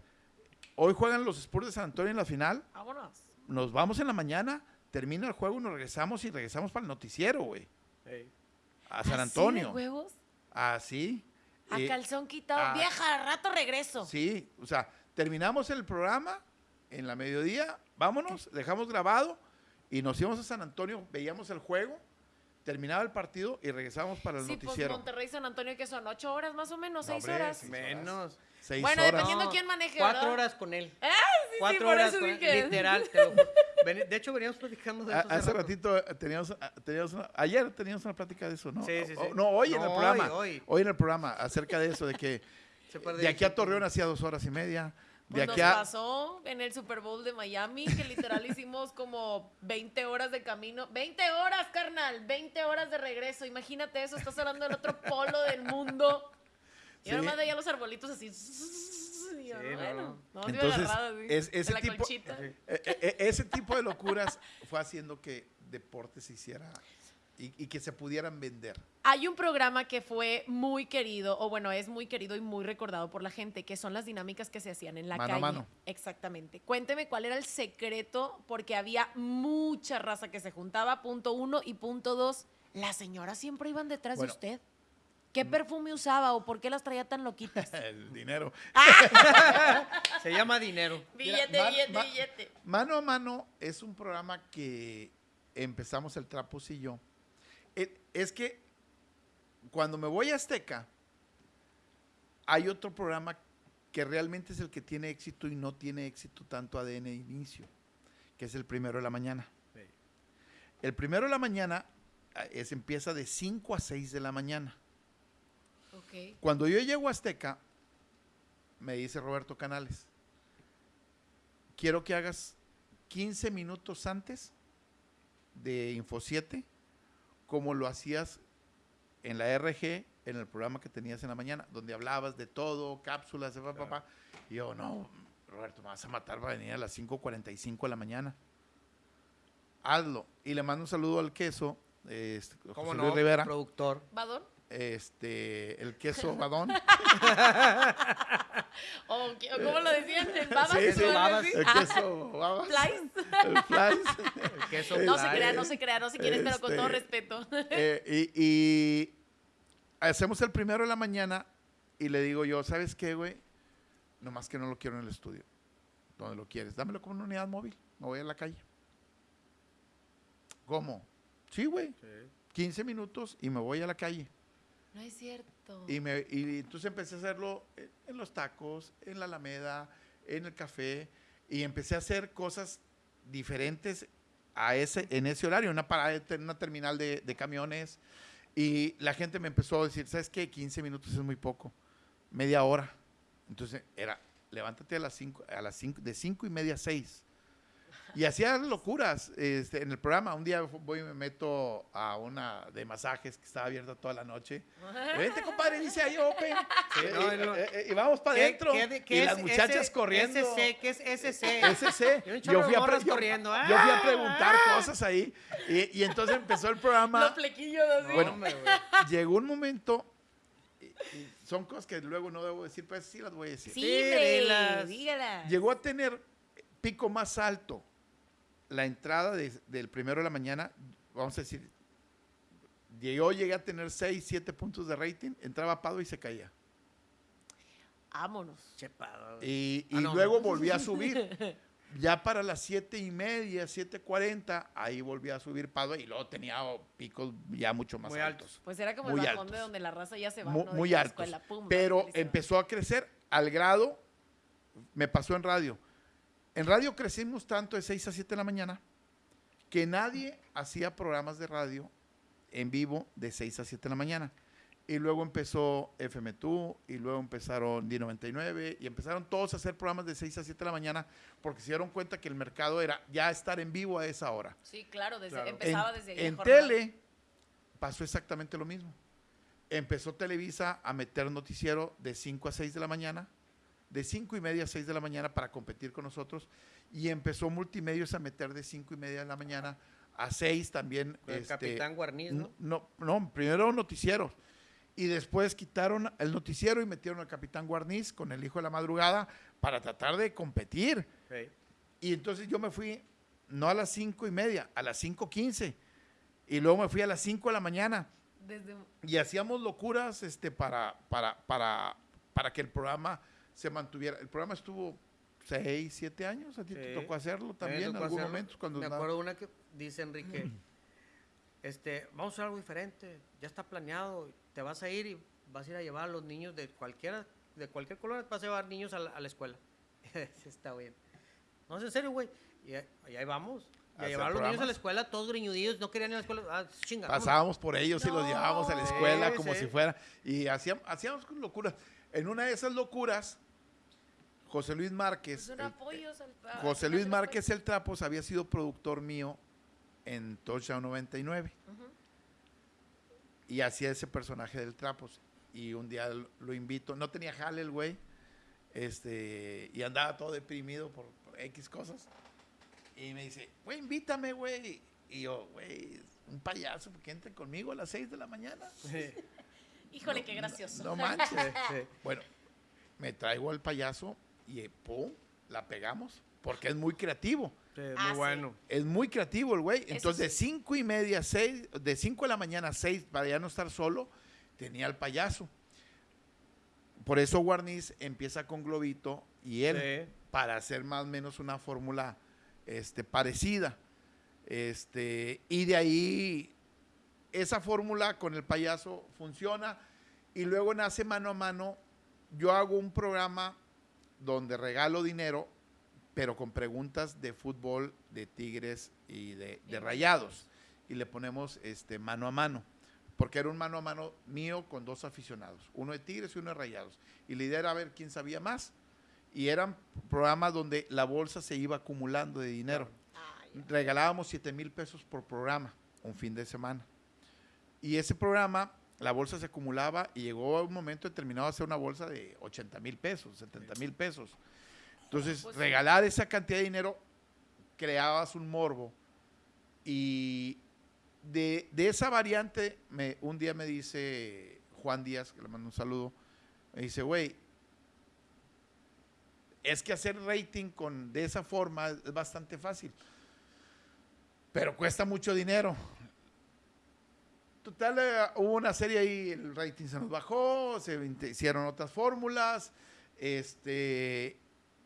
Hoy juegan los Spurs de San Antonio en la final Vámonos. nos vamos en la mañana, termina el juego, nos regresamos y regresamos para el noticiero, güey. Ey. A San ¿Así de Antonio. huevos? Así. A Eh, calzón quitado. ah, Vieja, al rato regreso. Sí, o sea, terminamos el programa en la mediodía, vámonos, dejamos grabado y nos íbamos a San Antonio, veíamos el juego, terminaba el partido y regresábamos para el Sí, pues noticiero. Monterrey San Antonio, que son ocho horas más o menos, No, seis hombre, horas. sí. Menos. Seis Bueno, horas. dependiendo quién maneje, Cuatro ¿verdad? horas con él. Ah, sí, Cuatro sí, por horas eso con él. dije. Literal, te lo juro. Veni- De hecho, veníamos platicando de A- eso. hace rato. ratito eh, teníamos, ah, teníamos una- ayer teníamos una plática de eso, ¿no? Sí, sí, O- sí. No, hoy en el programa. hoy, Hoy, hoy. en el programa, acerca de eso, de que Se puede de aquí a. Torreón hacía dos horas y media. De Pues aquí nos a, pasó en el Super Bowl de Miami, que literal hicimos como 20 horas de camino. 20 horas, carnal, 20 horas de regreso. Imagínate eso, estás hablando del otro polo del mundo. Y ahora más veía los arbolitos así. Y yo, Sí, no, bueno, no. no, Entonces, agarrada, así, es- de ese la tipo- colchita. Eh, eh, eh, ese tipo de locuras fue haciendo que deportes se hiciera y, y que se pudieran vender. Hay un programa que fue muy querido, o bueno, es muy querido y muy recordado por la gente, que son las dinámicas que se hacían en la Mano a calle. mano. Exactamente. Cuénteme cuál era el secreto, porque había mucha raza que se juntaba, punto uno y punto dos. Las señoras siempre iban detrás Bueno. de usted. ¿Qué perfume usaba o por qué las traía tan loquitas? El dinero. Se llama dinero. billete, Mira, billete, ma- billete. Mano a mano es un programa que empezamos el Trapos y yo. Eh, Es que cuando me voy a Azteca, hay otro programa que realmente es el que tiene éxito y no tiene éxito tanto ADN inicio, que es el primero de la mañana. El primero de la mañana ah, es, empieza de 5 a 6 de la mañana. Cuando yo llego a Azteca, me dice Roberto Canales, quiero que hagas 15 minutos antes de Info 7, como lo hacías en la RG, en el programa que tenías en la mañana, donde hablabas de todo, cápsulas, de pa, pa, pa. Y yo, no, Roberto, me vas a matar para venir a las 5.45 de la mañana. Hazlo. Y le mando un saludo al queso, este, ¿Cómo José no? Luis Rivera Productor. ¿Badón? Este, el queso badón. ¿O, cómo lo decían? ¿En babas? Sí, babas. el queso babas. ¿Flies? El flies. El queso No se crea, no se crea, no si quieres, pero con todo Este, respeto. Eh, y, y hacemos el primero de la mañana y le digo yo, ¿sabes qué, güey? Nomás que no lo quiero en el estudio. ¿Dónde lo quieres? Dámelo como una unidad móvil. Me voy a la calle. ¿Cómo? Sí, güey. Sí. 15 minutos y me voy a la calle. No es cierto. Y, me, y entonces empecé a hacerlo en, los tacos, en la Alameda, en el café, y empecé a hacer cosas diferentes a ese, en ese horario, una parada, en una terminal de, camiones. Y la gente me empezó a decir, ¿sabes qué? 15 minutos es muy poco, media hora. Entonces era, levántate a las 5, a las de 5 y media a 6. Y hacía locuras este, en el programa. Un día voy y me meto a una de masajes que estaba abierta toda la noche. Vente, compadre, dice ahí Open. Sí, no, y, no. eh, eh, y vamos para ¿Qué- adentro. Y las muchachas ese- corriendo. SC, ¿qué es SC? SC. Y Yo fui, a yo- corriendo. yo fui a ¡Ah! preguntar cosas ahí. Y, y entonces empezó el programa. Los flequillos así. No, Bueno, hombre. Llegó un momento. y- y son cosas que luego no debo decir, pues sí las voy a decir. sí, Sí, hombre, dilas. dígala. Llegó a tener pico más alto la entrada de- del primero de la mañana, vamos a decir, llegó, llegué a tener 6, 7 puntos de rating, entraba Pado y se caía. Vámonos. Chepado, güey. Y, y Ah, no. luego volví a subir. Ya para las 7 y media, 7.40, ahí volví a subir Pado y luego tenía picos ya mucho más Muy altos. altos. Pues era como Muy el bajón de altos. donde la raza ya se va. Mu- ¿no? Muy la altos. pum, pero empezó a crecer al grado, me pasó en radio. En radio crecimos tanto de 6 a 7 de la mañana que nadie hacía programas de radio en vivo de 6 a 7 de la mañana. Y luego empezó FM2 y luego empezaron D99 y empezaron todos a hacer programas de 6 a 7 de la mañana porque se dieron cuenta que el mercado era ya estar en vivo a esa hora. Sí, claro, desde, Claro. empezaba en, desde ahí. en tele pasó exactamente lo mismo. Empezó Televisa a meter noticiero de 5 a 6 de la mañana, de 5 y media a 6 de la mañana para competir con nosotros, y empezó Multimedios a meter de 5 y media de la mañana a 6 también. Con el este, Capitán Guarniz, ¿no? no, no, primero noticieros. Y después quitaron el noticiero y metieron al Capitán Guarniz con el hijo de la madrugada para tratar de competir. Sí. Y entonces yo me fui, no a las cinco y media, a las 5.15. Y luego me fui a las 5 de la mañana. Desde, Y hacíamos locuras este, para, para, para, para que el programa se mantuviera. El programa estuvo 6, 7 años. A ti te Sí. tocó hacerlo también en algún momento. Cuando me acuerdo una que dice Enrique, este, vamos a hacer algo diferente, ya está planeado, te vas a ir y vas a ir a llevar a los niños de cualquiera, de cualquier color, vas a llevar niños a la, a la escuela. Está bien. No, es en serio, güey. Y, ahí- y ahí vamos. Y a llevar a los niños a la escuela, todos greñudillos, no querían ir a la escuela. Ah, chinga. Pasábamos por ellos y los No. llevábamos a la escuela Sí, como sí. si fuera. Y hacíamos, hacíamos locuras. En una de esas locuras, José Luis Márquez. son el- apoyos al- a- José Luis Márquez el Trapos había sido productor mío en Touchdown 99 Ujú. y hacía ese personaje del Trapos. Y un día lo- lo invito, no tenía jale el güey, este, y andaba todo deprimido por, por X cosas. Y me dice, güey, invítame, güey. Y yo, güey, un payaso, porque entre conmigo a las 6 de la mañana. Sí, Híjole, No, qué gracioso. No, no manches. sí. Bueno, me traigo al payaso y eh, pum, la pegamos, porque es muy creativo. Sí, es Ah, muy sí. bueno. Es muy creativo el güey. Entonces, de cinco y media a seis, de 5 de la mañana a 6, para ya no estar solo, tenía al payaso. Por eso Guarniz empieza con Globito y él, Sí. para hacer más o menos una fórmula este, parecida. Este, y de ahí, esa fórmula con el payaso funciona. Y luego nace mano a mano. Yo hago un programa donde regalo dinero, pero con preguntas de fútbol, de Tigres y de, Rayados. Y le ponemos este, mano a mano. Porque era un mano a mano mío con dos aficionados, uno de Tigres y uno de Rayados. Y la idea era ver quién sabía más. Y eran programas donde la bolsa se iba acumulando de dinero. Ay, Regalábamos 7 mil pesos por programa, un fin de semana. Y ese programa, la bolsa se acumulaba y llegó a un momento determinado a ser una bolsa de 80 mil pesos, 70 mil pesos. Entonces, Pues- regalar esa cantidad de dinero, creabas un morbo. Y de, de esa variante, me, un día me dice Juan Díaz, que le mando un saludo, me dice, güey, es que hacer rating con, de esa forma es bastante fácil, pero cuesta mucho dinero. Total, eh, hubo una serie ahí, el rating se nos bajó, se hicieron otras fórmulas, este,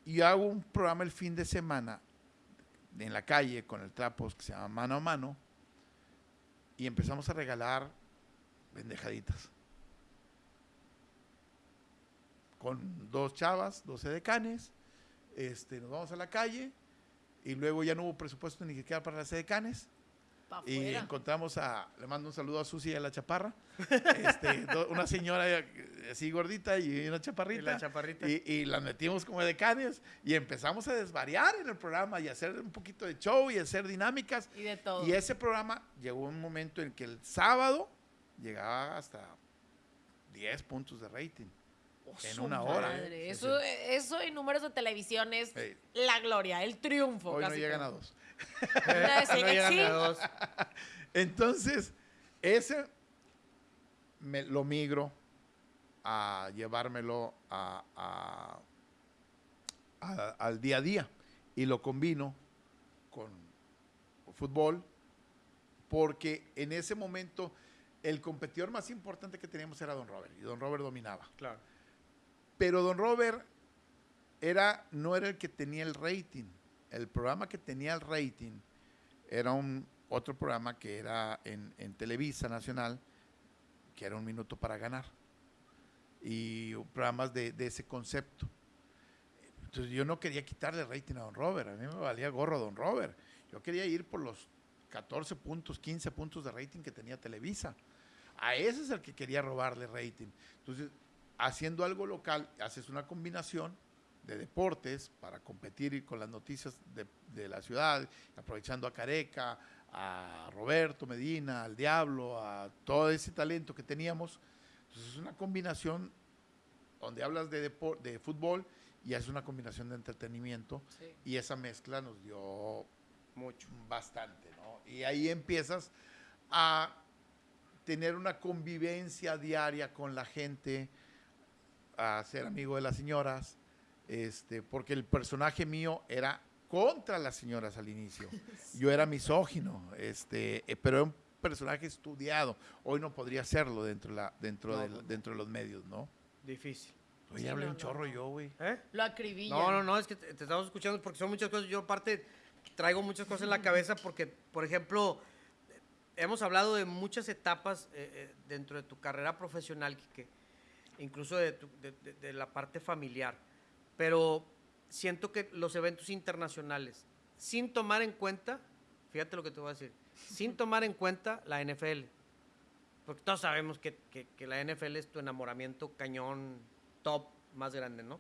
y hago un programa el fin de semana en la calle con el Trapos que se llama Mano a Mano, y empezamos a regalar pendejaditas. Con dos chavas, dos edecanes, este, nos vamos a la calle y luego ya no hubo presupuesto ni siquiera para las Canes. Y fuera. encontramos a, le mando un saludo a Susi y a la chaparra, este, do- una señora así gordita y una chaparrita. Y la chaparrita. Y, y las metimos como decanes y empezamos a desvariar en el programa y a hacer un poquito de show y a hacer dinámicas. Y de todo. Y ese programa llegó un momento en que el sábado llegaba hasta 10 puntos de rating. en Su una hora. Sí, Eso, eso en números de televisión es la gloria, el triunfo. Hoy no casi a casi. dos. Sí, no llegan sí. a dos. Entonces, ese me lo migro a llevármelo a- a- a- al día a día y lo combino con fútbol porque en ese momento el competidor más importante que teníamos era Don Robert y Don Robert dominaba. Claro. Pero Don Robert era, no era el que tenía el rating. El programa que tenía el rating era un otro programa que era en, Televisa Nacional, que era un minuto para ganar. Y programas de, de ese concepto. Entonces yo no quería quitarle rating a Don Robert. A mí me valía gorro Don Robert. Yo quería ir por los 14 puntos, 15 puntos de rating que tenía Televisa. A ese es el que quería robarle rating. Entonces, haciendo algo local, haces una combinación de deportes para competir con las noticias de, de la ciudad, aprovechando a Careca, a Roberto Medina, al Diablo, a todo ese talento que teníamos. Entonces, es una combinación donde hablas de, de fútbol y haces una combinación de entretenimiento Sí. y esa mezcla nos dio Mucho. bastante, ¿no? Y ahí empiezas a tener una convivencia diaria con la gente, a ser amigo de las señoras, este, porque el personaje mío era contra las señoras al inicio. Yo era misógino, este, eh, pero era un personaje estudiado. Hoy no podría serlo dentro de, la, dentro No, del- no. dentro de los medios, ¿no? Difícil. Hoy Sí, hablé no, un no, chorro no. yo, güey. ¿Eh? Lo acribilla. No, no, no, es que te, te estamos escuchando porque son muchas cosas. Yo aparte traigo muchas cosas en la cabeza porque, por ejemplo, hemos hablado de muchas etapas eh, dentro de tu carrera profesional, Quique, incluso de, tu- de- de- de la parte familiar, pero siento que los eventos internacionales, sin tomar en cuenta, fíjate lo que te voy a decir, sin tomar en cuenta la NFL, porque todos sabemos que, que- que la NFL es tu enamoramiento cañón top más grande, ¿no?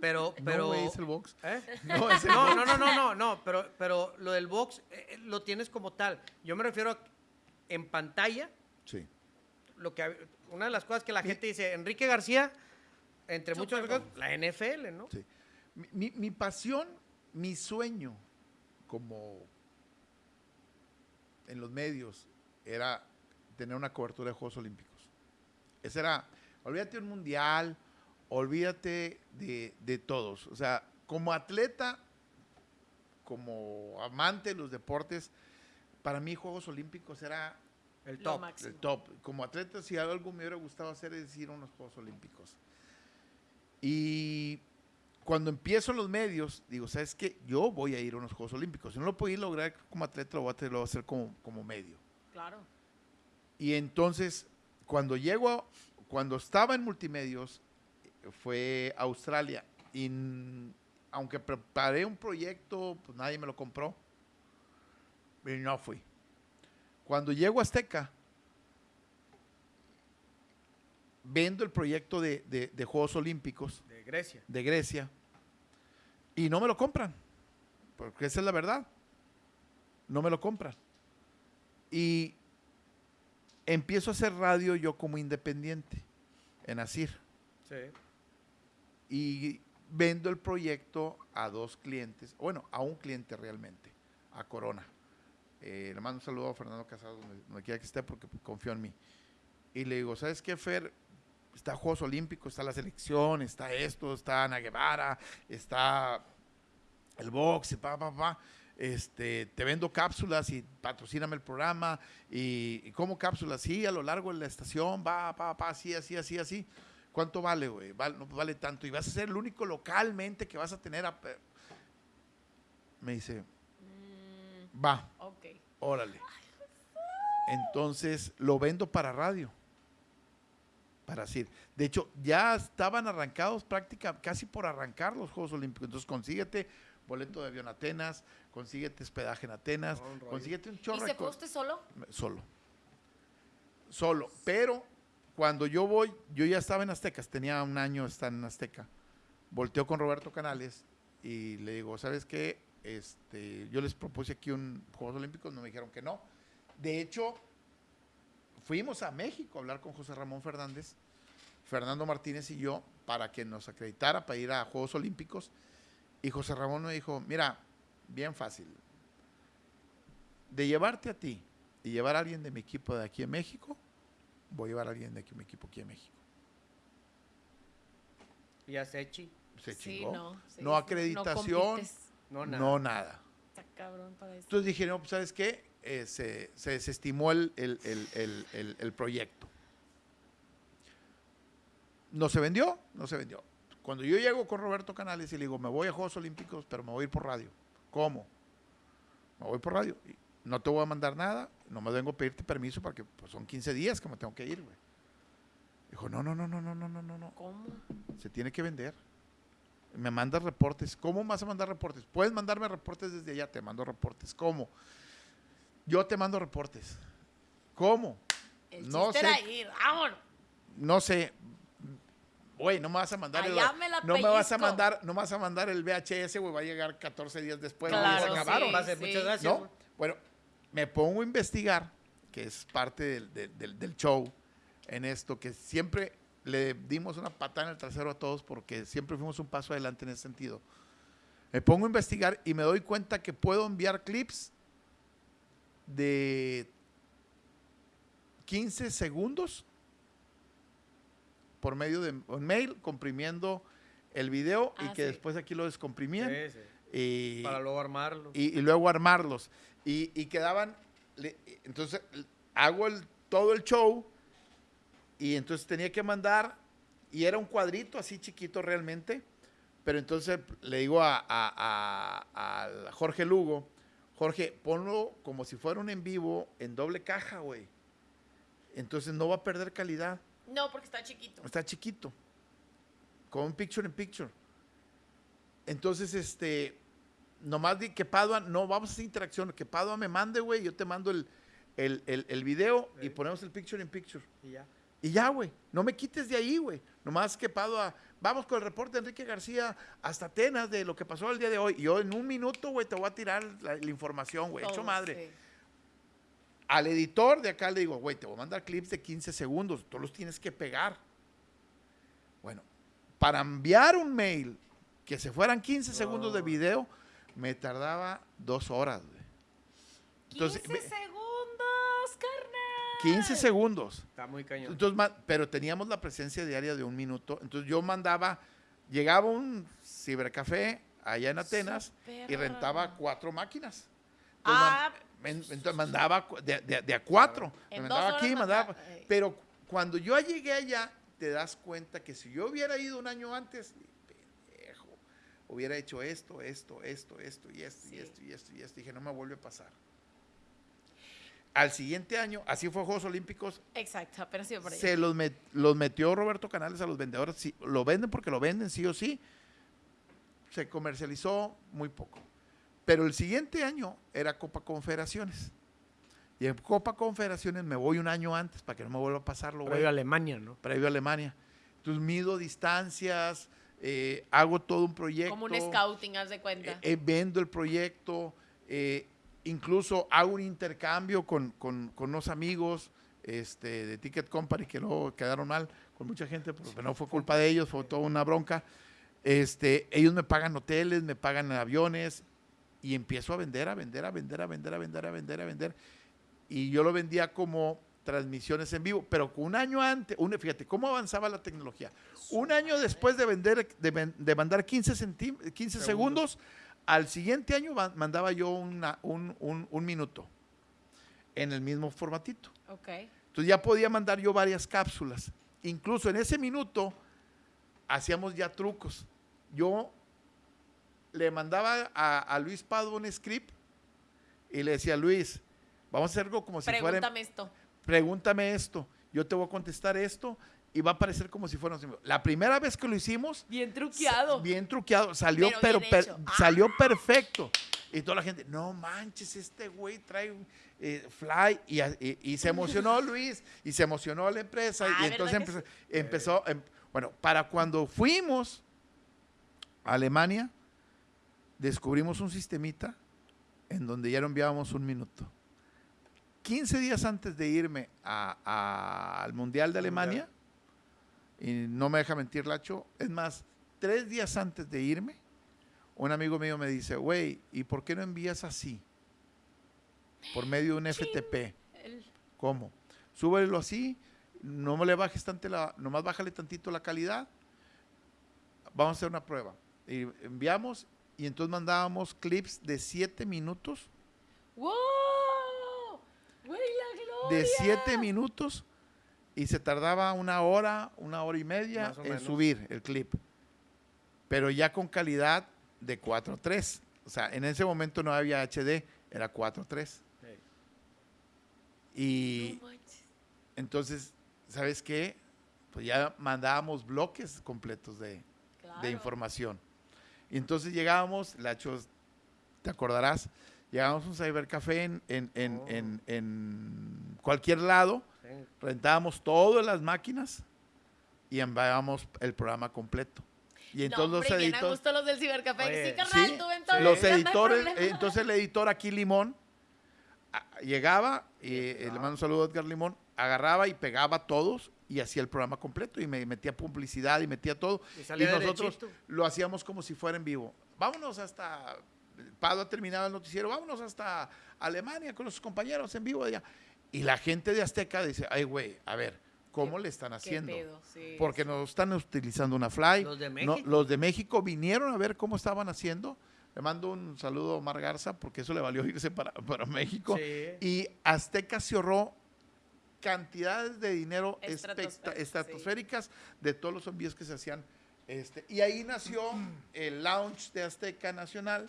Pero, pero... no, güey, es el box. ¿Eh? No, es el No, box. no, no, no, no, no, pero, pero lo del box eh, eh, lo tienes como tal. Yo me refiero a en pantalla, Sí. lo que una de las cosas que la gente dice, Enrique García, entre muchas Super cosas, la NFL, ¿no? Sí. Mi, mi- mi pasión, mi sueño, como en los medios, era tener una cobertura de Juegos Olímpicos. Ese era, olvídate de un mundial, olvídate de, de todos. O sea, como atleta, como amante de los deportes, para mí Juegos Olímpicos era El top. el top. Como atleta, si algo me hubiera gustado hacer es ir a unos Juegos Olímpicos. Y cuando empiezo en los medios, digo, ¿sabes qué? Yo voy a ir a unos Juegos Olímpicos. Si no lo puedo ir a lograr como atleta, lo voy a, hacer- lo voy a hacer como, como medio. Claro. Y entonces, cuando llego, a- cuando estaba en multimedios, fue a Australia. Y aunque preparé un proyecto, pues nadie me lo compró. Y no fui. Cuando llego a Azteca, vendo el proyecto de, de- de Juegos Olímpicos De Grecia. de Grecia y no me lo compran, porque esa es la verdad. No me lo compran. Y empiezo a hacer radio yo como independiente en Asir Sí. y vendo el proyecto a dos clientes, bueno, a un cliente realmente, a Corona. Eh, le mando un saludo a Fernando Casado, donde, donde quiera que esté, porque confío en mí. Y le digo, ¿sabes qué, Fer? Está Juegos Olímpicos, está la selección, está esto, está Ana Guevara, está el box, pa, pa, pa. Este, te vendo cápsulas y patrocíname el programa. Y, y como cápsulas, sí, a lo largo de la estación, va, pa, pa, así, así, así, así. ¿Cuánto vale, güey? Vale, no vale tanto. Y vas a ser el único localmente que vas a tener. a- me dice, Mm, va, ok. órale. Entonces lo vendo para radio. Para decir. De hecho, ya estaban arrancados prácticamente, casi por arrancar los Juegos Olímpicos. Entonces consíguete boleto de avión a Atenas, consíguete hospedaje en Atenas, un consíguete un ¿Y chorro se fue cosas. usted solo? Solo. Solo. Pero cuando yo voy, yo ya estaba en Aztecas, tenía un año estar en Azteca. Volteo con Roberto Canales y le digo, ¿sabes qué? Este, yo les propuse aquí un Juegos Olímpicos, no me dijeron que no. De hecho, fuimos a México a hablar con José Ramón Fernández, Fernando Martínez y yo, para que nos acreditara para ir a Juegos Olímpicos. Y José Ramón me dijo, mira, bien fácil. De llevarte a ti y llevar a alguien de mi equipo de aquí en México, voy a llevar a alguien de aquí, mi equipo aquí en México. Ya Sechi. Se Sí, chingó. no. sí, no acreditación. No, nada. no nada. Está cabrón para eso. Entonces dije, no, pues, ¿sabes qué? Eh, se, se desestimó el, el- el- el- el- el proyecto. No se vendió, no se vendió. Cuando yo llego con Roberto Canales y le digo, me voy a Juegos Olímpicos, pero me voy a ir por radio. ¿Cómo? Me voy por radio. Y no te voy a mandar nada, no me vengo a pedirte permiso porque pues, son 15 días que me tengo que ir, güey. Dijo, no, no, no, no, no, no, no, no. ¿Cómo? Se tiene que vender. Me mandas reportes. ¿Cómo vas a mandar reportes? Puedes mandarme reportes desde allá, te mando reportes. ¿Cómo? Yo te mando reportes. ¿Cómo? El No sé. era ir. No sé. Güey, no me vas a mandar el, Allá me la no me vas a mandar, no me vas a mandar el VHS, güey, va a llegar 14 días después. Claro, acabaron. sí. Muchas gracias. ¿No? Bueno, me pongo a investigar, que es parte del, del- del- del show en esto, que siempre le dimos una patada en el trasero a todos porque siempre fuimos un paso adelante en ese sentido. Me pongo a investigar y me doy cuenta que puedo enviar clips de 15 segundos por medio de un mail comprimiendo el video y Ah, que sí. después aquí lo descomprimían. Sí, sí. Y, Para luego armarlo. y, y luego armarlos. Y, y quedaban, le- entonces hago el, todo el show y entonces tenía que mandar, y era un cuadrito así chiquito realmente, pero entonces le digo a, a- Jorge Lugo, Jorge, ponlo como si fuera un en vivo en doble caja, güey. Entonces no va a perder calidad. No, porque está chiquito. Está chiquito. Con un picture in picture. Entonces, este, nomás di que Padua, no, vamos a hacer interacción, que Padua me mande, güey, yo te mando el, el, el- el video y ponemos el picture in picture. Y ya. Y ya, güey, no me quites de ahí, güey. Nomás que Padua, vamos con el reporte de Enrique García hasta Atenas de lo que pasó el día de hoy. Y yo en un minuto, güey, te voy a tirar la, la información, güey, hecho Todo, madre sí. Al editor de acá le digo, güey, te voy a mandar clips de 15 segundos, tú los tienes que pegar. Bueno, para enviar un mail que se fueran 15 segundos de video, me tardaba dos horas, güey. 15 Entonces, me- segundos, carnal. 15 segundos. Está muy cañón. Entonces, pero teníamos la presencia diaria de un minuto. Entonces yo mandaba, llegaba un cibercafé allá en Atenas y rentaba cuatro máquinas. Entonces, Ah, entonces mandaba de, de- de a cuatro. Me En mandaba aquí, mandaba. manda- Ay. Pero cuando yo llegué allá, te das cuenta que si yo hubiera ido un año antes, pendejo, hubiera hecho esto, esto, esto, esto y esto Sí. y esto y esto y esto. Dije, no me vuelve a pasar. Al siguiente año, así fue Juegos Olímpicos, Exacto, apenas iba por ahí. se los, met- los metió Roberto Canales a los vendedores. Sí, lo venden porque lo venden, sí o sí. Se comercializó muy poco. Pero el siguiente año era Copa Confederaciones. Y en Copa Confederaciones me voy un año antes para que no me vuelva a pasar lo Previo a Alemania, ¿no? previo a Alemania. Entonces mido distancias, eh, hago todo un proyecto. Como un scouting, haz de cuenta. Eh, eh, vendo el proyecto, eh, incluso hago un intercambio con, con- con unos amigos este, de Ticket Company que luego quedaron mal con mucha gente, porque no fue culpa de ellos, fue toda una bronca. Este, ellos me pagan hoteles, me pagan aviones y empiezo a vender, a vender, a vender, a vender, a vender, a vender, a vender. Y yo lo vendía como transmisiones en vivo, pero un año antes, un, fíjate cómo avanzaba la tecnología. Un año después de vender, de, de mandar 15, centí- 15 segundos, al siguiente año mandaba yo una- un, un- un minuto en el mismo formatito. Ok. Entonces ya podía mandar yo varias cápsulas. Incluso en ese minuto hacíamos ya trucos. Yo le mandaba a, a Luis Padua un script y le decía, Luis, vamos a hacer algo como si fuera... Pregúntame esto. Pregúntame esto, yo te voy a contestar esto y va a parecer como si vivo. La primera vez que lo hicimos, Bien truqueado. bien truqueado, salió, Pero pero, bien per- hecho. salió perfecto. Y toda la gente, no manches, este güey trae eh, fly. Y, y- y se emocionó Luis, y se emocionó la empresa. Ah, y entonces ¿verdad que empezó, empezó, em- bueno, para cuando fuimos a Alemania, descubrimos un sistemita en donde ya no enviábamos un minuto. 15 días antes de irme a- a- al Mundial de. Alemania, y no me deja mentir Lacho, es más, tres días antes de irme, un amigo mío me dice, güey, ¿y por qué no envías así? Por medio de un FTP. ¿Cómo? Súbelo así, no me le bajes tanto la, nomás bájale tantito la calidad. Vamos a hacer una prueba. Y enviamos y entonces mandábamos clips de siete minutos, ¡Wow! ¡Güey, la gloria! de siete minutos y se tardaba una hora, una hora y media en menos. subir el clip. Pero ya con calidad de 4.3. O sea, en ese momento no había HD, era 4.3. Y No manches. entonces, ¿sabes qué? Pues ya mandábamos bloques completos de, Claro. de información. Y entonces llegábamos, Lachos, te acordarás, llegábamos a un cybercafé en, en, en, Oh. en- en cualquier lado, Sí. rentábamos todas las máquinas y enviábamos el programa completo. Y entonces no, hombre, los editores... gusto los del cibercafé. Oye, sí, carnal, Sí, tú en todo, los no editores, entonces el editor aquí Limón a- llegaba, y eh, le mando un saludo a Edgar Limón, agarraba y pegaba a todos y hacía el programa completo y me metía publicidad y metía todo. Y Y, nosotros derechito. lo hacíamos como si fuera en vivo. Vámonos hasta, Pado ha terminado el noticiero, vámonos hasta Alemania con los compañeros en vivo allá. Y la gente de Azteca dice, ay güey, a ver, ¿cómo le están Qué haciendo? pedo, sí, Porque sí. nos están utilizando una fly. Los de No, México. los de México vinieron a ver cómo estaban haciendo. Le mando un saludo a Omar Garza porque eso le valió irse para, para México. Sí. Y Azteca se ahorró cantidades de dinero especta- Estratosféricas, sí. estratosféricas de todos los envíos que se hacían. Este, y ahí nació el launch de Azteca Nacional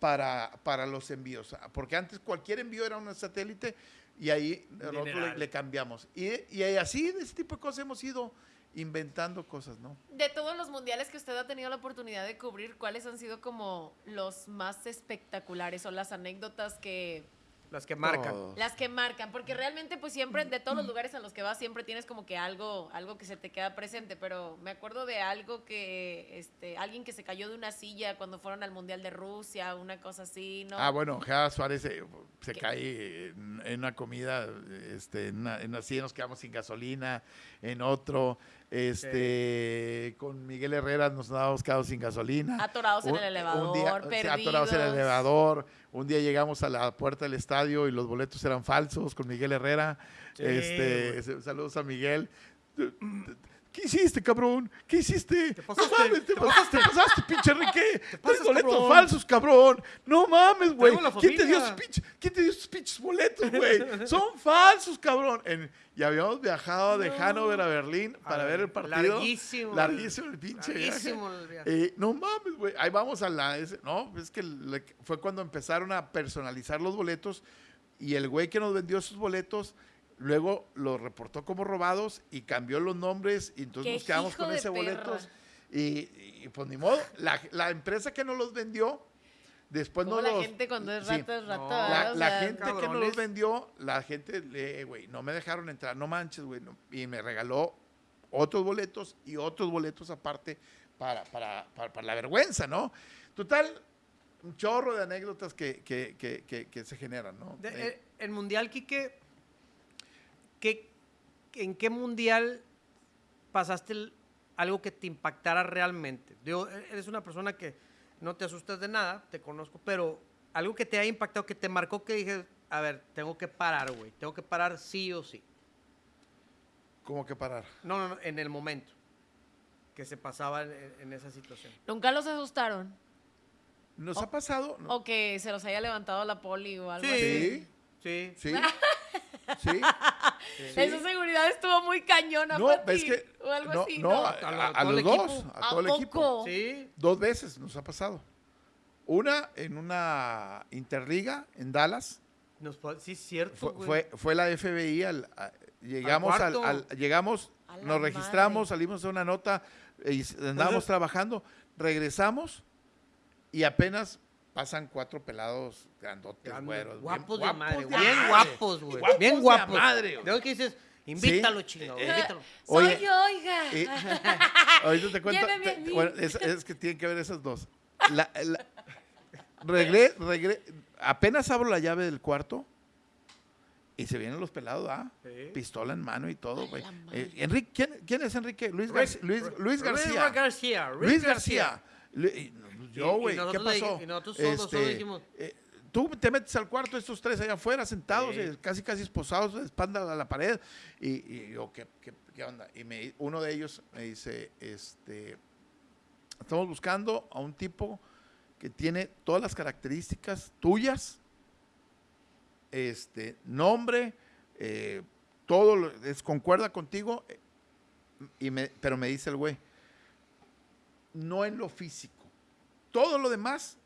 para, para los envíos. Porque antes cualquier envío era un satélite y ahí nosotros le, le cambiamos. Y, y así, de ese tipo de cosas hemos ido inventando cosas, ¿no? De todos los mundiales que usted ha tenido la oportunidad de cubrir, ¿cuáles han sido como los más espectaculares o las anécdotas que Las que marcan. Las que marcan? Porque realmente pues siempre de todos los lugares a los que vas siempre tienes como que algo algo que se te queda presente, pero me acuerdo de algo que este alguien que se cayó de una silla cuando fueron al mundial de Rusia, una cosa así, ¿no? Ah, bueno, Gea Suárez eh, se ¿Qué? cae en, en una comida, este, en, una, en así nos quedamos sin gasolina, en otro, este, con Miguel Herrera nos habíamos quedado sin gasolina. Atorados en Un- el elevador, día- sí, perdidos. atorados en el elevador. Un día llegamos a la puerta del estadio y los boletos eran falsos con Miguel Herrera. Sí, este, saludos a Miguel. ¿Qué hiciste, cabrón? ¿Qué hiciste? Te no pasaste, mames, te, te pasaste, te pasaste, pinche Enrique. Tres boletos cabrón. falsos, cabrón. No mames, güey. ¿Quién te dio esos pinches, ¿Quién te dio esos pinches boletos, güey? Son falsos, cabrón. En- y habíamos viajado de No. Hanover a Berlín A para ver el partido. larguísimo. Larguísimo el pinche viaje. Larguísimo el viaje. Eh, no mames, güey. Ahí vamos a la. ese- no, es que le- fue cuando empezaron a personalizar los boletos y el güey que nos vendió esos boletos luego los reportó como robados y cambió los nombres y entonces ¡Qué nos quedamos con ese boletos. Y, y, pues ni modo. La, la empresa que nos los vendió, después no la los. gente cuando es sí. rato es rato. No. La, O la sea, gente que nos cabrones. los vendió, la gente, le- güey, no me dejaron entrar, no manches, güey. no. y me regaló otros boletos y otros boletos aparte para, para, para, para la vergüenza, ¿no? Total, un chorro de anécdotas que, que, que, que, que se generan, ¿no? De- Eh, eh, el mundial, Quique, ¿qué, ¿en qué mundial pasaste el- algo que te impactara realmente? Digo, e- eres una persona que no te asustas de nada, te conozco, pero algo que te haya impactado, que te marcó, que dije, a ver, tengo que parar, güey, tengo que parar sí o sí. ¿Cómo que parar? No, no, no, en el momento que se pasaba en, en esa situación. Nunca los asustaron. ¿Nos ha pasado? No. O que se los haya levantado la poli o algo Sí. así. Sí, Sí. sí. Sí. sí. Esa seguridad estuvo muy cañona, No, Pati, es que. O algo no, así, no, ¿no? a, los equipo. dos, a ¿A todo el equipo. poco? Sí. Dos veces nos ha pasado. Una en una interliga en Dallas, Nos fue- sí, es cierto, Fue, güey. fue, fue la FBI, al, a- llegamos, al, cuarto. al- llegamos, nos registramos, madre. salimos de una nota, y andábamos Entonces- trabajando, regresamos y apenas pasan cuatro pelados grandotes, güeros. bien guapos de madre, de güey. Bien madre. guapos, güey. Guapos Bien de guapos. madre, güey. De hoy que dices, invítalo, Sí. chingado, Eh, invítalo. Oye, Soy yo, oiga. Y- ahorita te cuento. Te- bueno, es, es que tienen que ver esas dos. La- la- regre- regre- apenas abro la llave del cuarto y se vienen los pelados, ¿ah? Sí. Pistola en mano y todo, güey. madre. Eh, Enrique, ¿quién, quién es Enrique? Luis, Luis, Luis García. Luis García. Luis García. Lu- y- Y- Yo, güey, ¿qué pasó? y nosotros dijimos- eh, tú te metes al cuarto, estos tres allá afuera, sentados, Sí. eh, casi casi esposados, de espalda a la pared. Y, y yo, ¿qué, qué, qué onda? Y me, uno de ellos me dice, este, estamos buscando a un tipo que tiene todas las características tuyas, este, nombre, eh, todo lo- es, concuerda contigo, y me, pero me dice el güey, no en lo físico. Todo lo demás,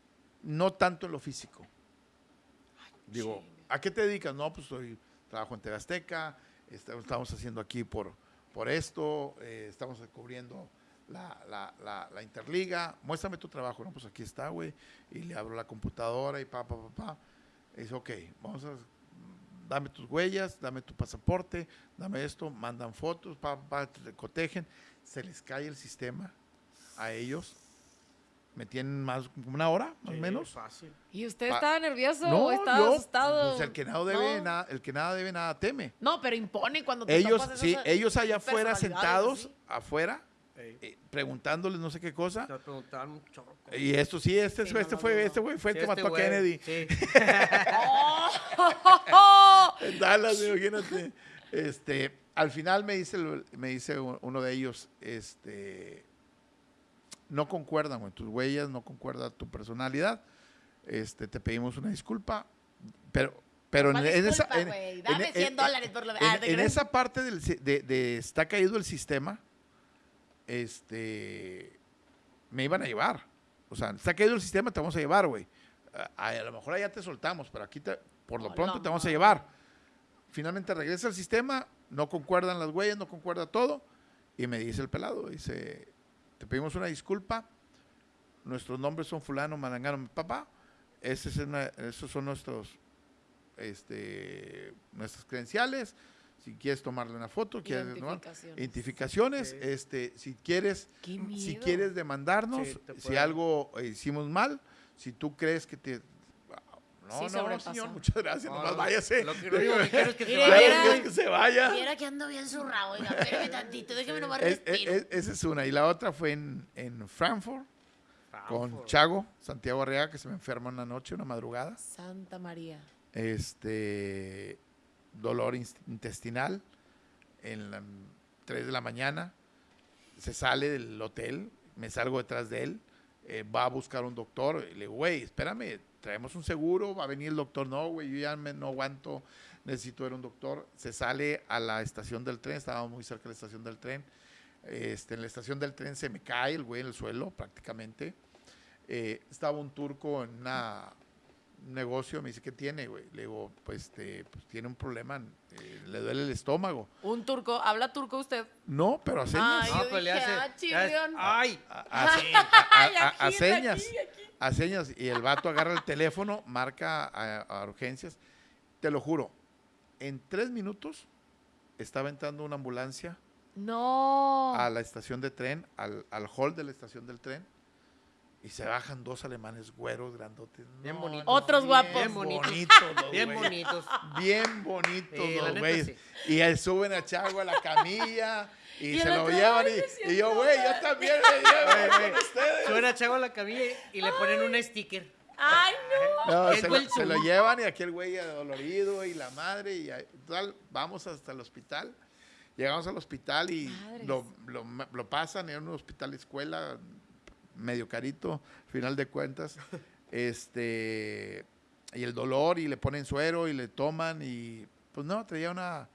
no tanto en lo físico. Digo, ¿a qué te dedicas? No, pues soy, trabajo en TV Azteca, est- estamos haciendo aquí por, por esto, eh, estamos cubriendo la, la, la, la Interliga, muéstrame tu trabajo, no, pues aquí está, güey, y le abro la computadora y pa, pa, pa, pa. Y dice, ok, vamos a, dame tus huellas, dame tu pasaporte, dame esto, mandan fotos, pa, pa, te cotejen, se les cae el sistema a ellos, me tienen más, una hora, más o Sí, menos. Fácil. ¿Y usted estaba nervioso o estaba yo, asustado? pues el que nada debe, No. nada, el que nada debe, nada teme. No, pero impone cuando te Ellos, topas sí, ellos allá afuera sentados, afuera, eh, preguntándoles no sé qué cosa. Nos preguntaban un chorro. Y esto sí, este, Sí, este no, fue, no, este no. güey fue el Sí, que este mató a Kennedy. Sí. ¡Oh! En Dallas, imagínate. Este, al final me dice, me dice uno de ellos, este, no concuerdan, güey, tus huellas, no concuerda tu personalidad. Este, te pedimos una disculpa, pero, pero en, ¿Cuál en esa, en- güey? en- Dame en- 100 en- dólares por lo en, ah, ¿te en crees? esa parte del, de, de está caído el sistema, este, me iban a llevar. O sea, está caído el sistema, te vamos a llevar, güey. A, a lo mejor allá te soltamos, pero aquí te- por lo pronto te vamos a llevar. Finalmente regresa al sistema, no concuerdan las huellas, no concuerda todo, y me dice el pelado, dice, te pedimos una disculpa, nuestros nombres son fulano, malangano, papá, ese es una- esos son nuestros, este, nuestras credenciales, si quieres tomarle una foto, quieres tomar Identificaciones. este, si quieres, si quieres demandarnos, Sí, si algo hicimos mal, si tú crees que te no, Sí, no, no, sobrepasó. señor, muchas gracias, No, nomás no, váyase. Lo que lo que quiero es que se vaya. que es que se vaya. Viera que ando bien zurrado, oiga, espérame tantito, déjame nomás Es- es- respiro. es- esa es una. Y la otra fue en, en Frankfurt, con Frankfurt. Chago, Santiago Arriaga, que se me enferma una noche, una madrugada. Santa María. Este, dolor intestinal en las 3 de la mañana. Se sale del hotel, me salgo detrás de él, eh, va a buscar un doctor. Y le digo, güey, espérame, traemos un seguro, va a venir el doctor. No, güey, yo ya me- no aguanto, necesito ver un doctor. Se sale a la estación del tren, estábamos muy cerca de la estación del tren. Este, en la estación del tren se me cae el güey en el suelo prácticamente. Eh, estaba un turco en un negocio, me dice, ¿qué tiene, güey? Le digo, pues, este, pues tiene un problema, eh, le duele el estómago. Un turco, ¿habla turco usted? No, pero a señas. Ay, No, yo pero le dije, hace. ah, chirrión. Ay. A, a- a- Ay, a- a aquí, señas. aquí, aquí. A señas. Y el vato agarra el teléfono, marca a, a urgencias. Te lo juro, en tres minutos estaba entrando una ambulancia No. a la estación de tren, al, al hall de la estación del tren, y se bajan dos alemanes güeros, grandotes. Bien bonitos. Otros bien guapos. Bien bonitos. bonitos los Bien güeyes. bonitos. Bien bonitos Sí, los neta, güeyes. sí. Y suben a Chago a la camilla y, Y se el lo llevan. "Ay, me Y, yo, güey, yo mal". también me llevo con ustedes. Suena chavo a la camilla y le ponen un sticker. Ay, no. No, El se, lo, se lo llevan y aquel güey dolorido y la madre y tal, vamos hasta el hospital. Llegamos al hospital y lo, lo pasan en un hospital escuela medio carito, final de cuentas. Este y el dolor y le ponen suero y le toman y pues no, traía una,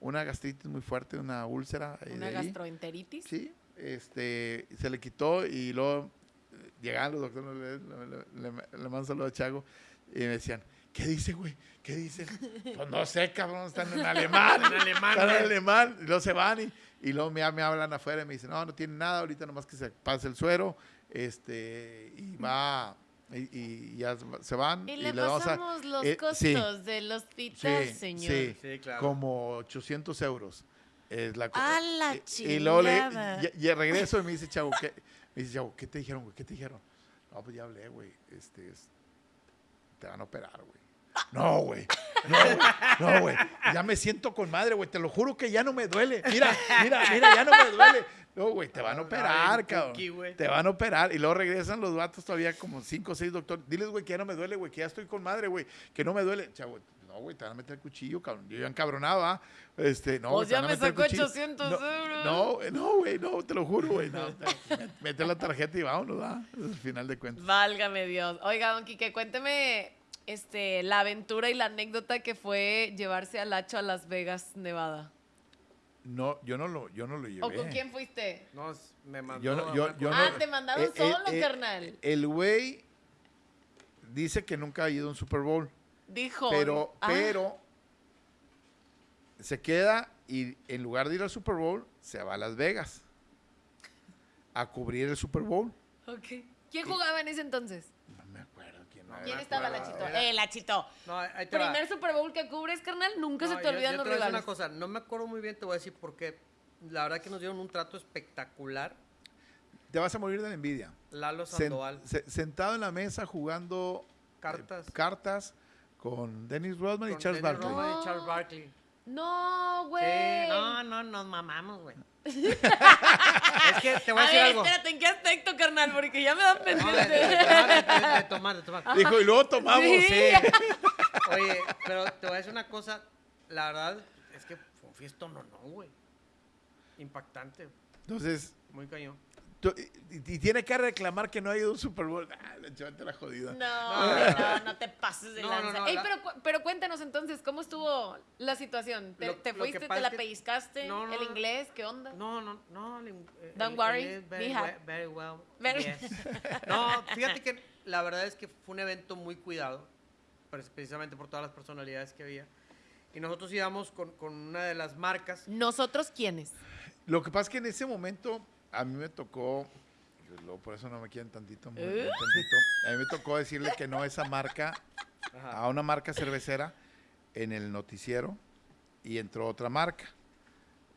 una gastritis muy fuerte, una úlcera. ahí Una de ahí. gastroenteritis. Sí, este, se le quitó y luego eh, llegaban los doctores, le, le, le- mando a Chago y me decían, ¿qué dice, güey? ¿Qué dicen? Pues no sé, cabrón, están en alemán. En alemán, Están en güey. alemán. Y luego se van y, y luego me, me hablan afuera y me dicen, no, no tiene nada, ahorita nomás que se pase el suero. Este, y va, y, y ya se van. Y le vamos a- pasamos los eh, costos sí, del hospital, sí, señor. sí, Sí, claro. como 800 euros. Es la ¡A la y- y luego le, chingada! y, y regreso y me dice, chavo, ¿qué? Me dice, chavo, ¿qué te dijeron, güey? ¿Qué te dijeron? No, pues ya hablé, güey. Este, es- te van a operar, güey. No, güey. No, güey. No, güey. Ya me siento con madre, güey. Te lo juro que ya no me duele. Mira, mira, mira, ya no me duele. No, güey, te van a operar, cabrón. Te van a operar. Y luego regresan los vatos todavía como cinco o seis doctores. Diles, güey, que ya no me duele, güey, que ya estoy con madre, güey. Que no me duele. Chavo, no, güey, te van a meter el cuchillo, cabrón. Yo ya encabronado, ¿ah? Este, no, Pues ya me sacó cuchillo. 800 no, euros. No, güey, no, güey, no, te lo juro, güey. No, mete la tarjeta y vámonos, ¿ah? Al final de cuentas. Válgame Dios. Oiga, don Quique, cuénteme este, la aventura y la anécdota que fue llevarse al Hacho a Las Vegas, Nevada. No, yo no lo, yo no lo llevé. ¿O con quién fuiste? No, me mandó. Yo no, a yo, una yo cosa- Ah, no- te mandaron eh, eh, solo, eh, carnal. El güey dice que nunca ha ido a un Super Bowl, Dijo. pero, Ah, pero se queda y en lugar de ir al Super Bowl, se va a Las Vegas a cubrir el Super Bowl. ok. ¿Quién jugaba en ese entonces? No quién. No, era. ¿Quién me estaba acuerdo. Lachito? Era- Eh, Lachito. No, ahí te va. Primer Super Bowl que cubres, carnal, nunca No, se te yo- olvidan yo los te voy a decir rivales. una cosa, no me acuerdo muy bien, te voy a decir por qué. La verdad que nos dieron un trato espectacular. Te vas a morir de la envidia. Lalo Sen- Sandoval. se- sentado en la mesa jugando eh, Cartas. cartas con Dennis Rodman y Charles Dennis Barkley. Rodman No. y Charles Barkley. No, güey. Sí, no, no, nos mamamos, güey. es que te voy a, A decir ver, algo. espérate, ¿en qué aspecto, carnal? Porque ya me dan No, de, de- pendiente. de tomar, de- de tomar, de tomar. Dijo, y luego tomamos. Sí. Oye, pero te voy a decir una cosa. La verdad es que fue un fiestón, no, no, güey. Impactante. Entonces, Muy cañón. Tú- y, y tiene que reclamar que no ha ido a un Super Bowl. Ah, la chavata la jodida. No, no, no te pases de No, no, lanza. no, Ey, la- pero, cu- pero cuéntanos entonces, ¿cómo estuvo la situación? ¿Te, Lo- fuiste, te la pellizcaste? No, no, ¿El no. inglés? ¿Qué onda? No, no, no. el- el- Don't worry, el- very, well. Very- yes. No, fíjate que la verdad es que fue un evento muy cuidado, precisamente por todas las personalidades que había. Y nosotros íbamos con, con una de las marcas. ¿Nosotros quiénes? Lo que pasa es que en ese momento a mí me tocó, luego por eso no me quieren tantito, muy ¿Eh? tantito, a mí me tocó decirle que no a esa marca, Ajá. a una marca cervecera en el noticiero y entró otra marca.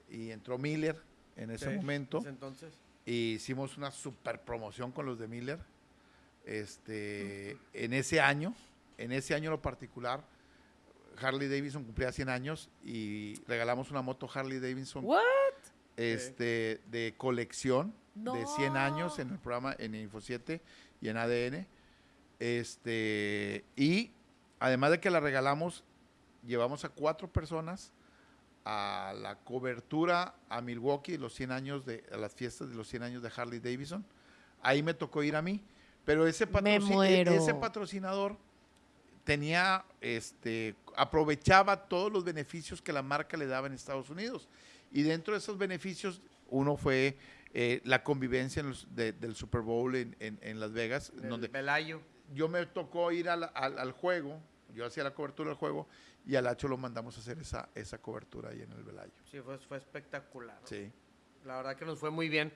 Y entró Miller en ese Sí, momento. ese entonces. y hicimos una super promoción con los de Miller. Este, en ese año, en ese año en lo particular, Harley Davidson cumplía 100 años y regalamos una moto Harley Davidson ¿What? Este, de colección de 100 No. años en el programa en Info 7 y en ADN. Este, y además de que la regalamos, llevamos a cuatro personas a la cobertura a Milwaukee, los 100 años de, a las fiestas de los 100 años de Harley Davidson. Ahí me tocó ir a mí, pero ese, e- ese patrocinador tenía, este, aprovechaba todos los beneficios que la marca le daba en Estados Unidos. Y dentro de esos beneficios, uno fue eh, la convivencia en los- de- del Super Bowl en, en- en Las Vegas, El donde Velayo. yo me tocó ir al, al- al juego, yo hacía la cobertura del juego, y al Hacho lo mandamos a hacer esa, esa cobertura ahí en el Velayo. Sí, fue, fue espectacular. Sí. La verdad que nos fue muy bien.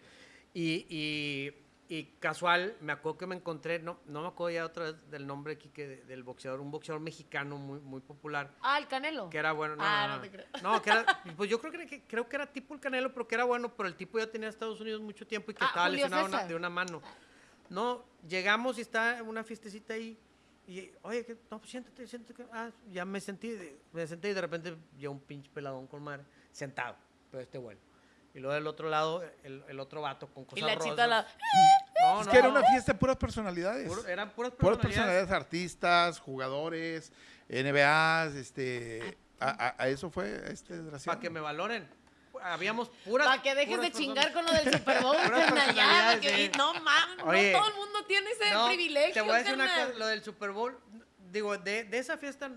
Y, y- y casual, me acuerdo que me encontré, no, no me acuerdo ya otra vez del nombre aquí que de- del boxeador, un boxeador mexicano muy, muy popular. Ah, el Canelo. Que era bueno. No, Ah, no, no no. te creo. No, que era, pues yo creo que, creo que era tipo el Canelo, pero que era bueno, pero el tipo ya tenía Estados Unidos mucho tiempo y que Ah, estaba Julio lesionado una- de una mano. No, llegamos y está una fiestecita ahí. Y, oye, que, no, pues siéntate, siéntate. que- Ah, ya me sentí, me senté y de repente ya un pinche peladón con madre, sentado, pero este bueno. Y luego del otro lado, el, el otro vato con Y cosas la rosas. chita la... No, es no, que era una fiesta de puras personalidades. Puro- eran puras puras personalidades. personalidades, artistas, jugadores, NBAs, este, a, a- a eso fue este desgraciado. Para que me valoren. Habíamos puras. Para que dejes de chingar con lo del Super Bowl, carnal, ya, personalidades, sí. No mames, no todo el mundo tiene ese No, privilegio, Te voy a decir una cosa, lo del Super Bowl, digo, de, de esa fiesta,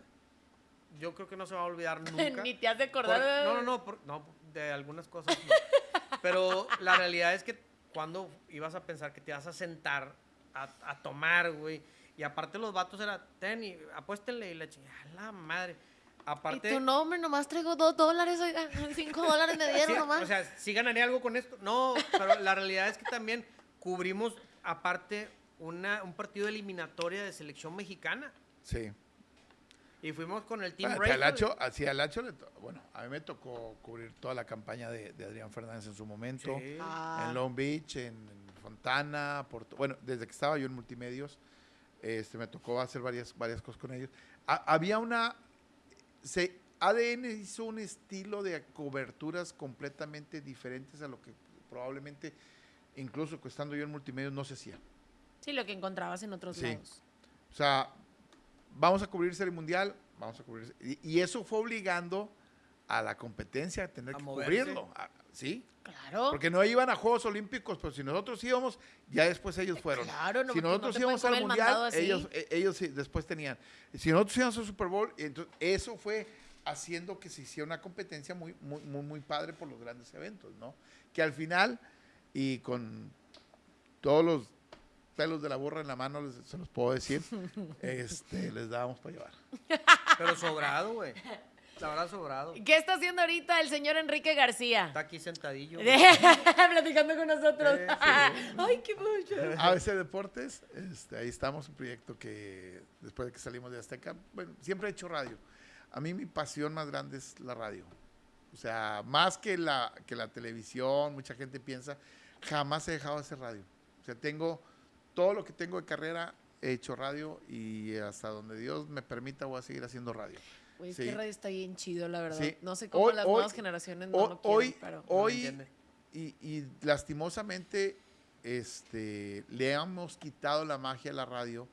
yo creo que no se va a olvidar nunca. Ni te has de Por- acordar. no, no, no, por- no, de algunas cosas no. Pero la realidad es que cuando ibas a pensar que te ibas a sentar a, a tomar, güey, Y aparte los vatos era, ten y apuéstenle y la chingada, la madre. Aparte, Y tu nombre, nomás traigo dos dólares, oiga, cinco dólares me dieron sí, nomás. o sea, sí ganaría algo con esto. No, pero la realidad es que también cubrimos, aparte, una, un partido de eliminatoria de selección mexicana. Sí. Y fuimos con el Team Bueno, Hacho, así le bueno, a mí me tocó cubrir toda la campaña de, de Adrián Fernández en su momento. Sí. Ah. en Long Beach, en, en Fontana, Porto- bueno, desde que estaba yo en multimedios, este, me tocó hacer varias, varias cosas con ellos. Ha- había una, se, ADN hizo un estilo de coberturas completamente diferentes a lo que probablemente, incluso estando yo en multimedios, no se hacía. Sí, lo que encontrabas en otros Sí. lados. O sea, vamos a cubrir Serie Mundial, vamos a cubrir... Y, y eso fue obligando a la competencia a tener A que moverse. cubrirlo. a- ¿Sí? Claro. Porque no iban a Juegos Olímpicos, pero si nosotros íbamos, ya después ellos fueron. Claro, no, si no nosotros íbamos al el Mundial, ellos, eh, ellos sí, después tenían. Si nosotros íbamos al Super Bowl, entonces eso fue haciendo que se hiciera una competencia muy, muy, muy, muy padre por los grandes eventos, ¿no? Que al final, y con todos los pelos de la burra en la mano, les- se los puedo decir, este, les dábamos para llevar. Pero sobrado, güey. La verdad, sobrado. ¿Qué está haciendo ahorita el señor Enrique García? Está aquí sentadillo. Platicando con nosotros. Sí, Ay, qué mucho. ABC Deportes, este, ahí estamos, un proyecto que después de que salimos de Azteca, bueno, siempre he hecho radio. A mí mi pasión más grande es la radio. O sea, más que la, que la televisión, mucha gente piensa, jamás he dejado de hacer radio. O sea, tengo todo lo que tengo de carrera, he hecho radio y hasta donde Dios me permita voy a seguir haciendo radio. Güey, es Sí. que radio está bien chido, la verdad. Sí. No sé cómo Hoy- las hoy- nuevas generaciones no lo quieren, hoy, pero... hoy entiende. y, y lastimosamente este, le hemos quitado la magia a la radio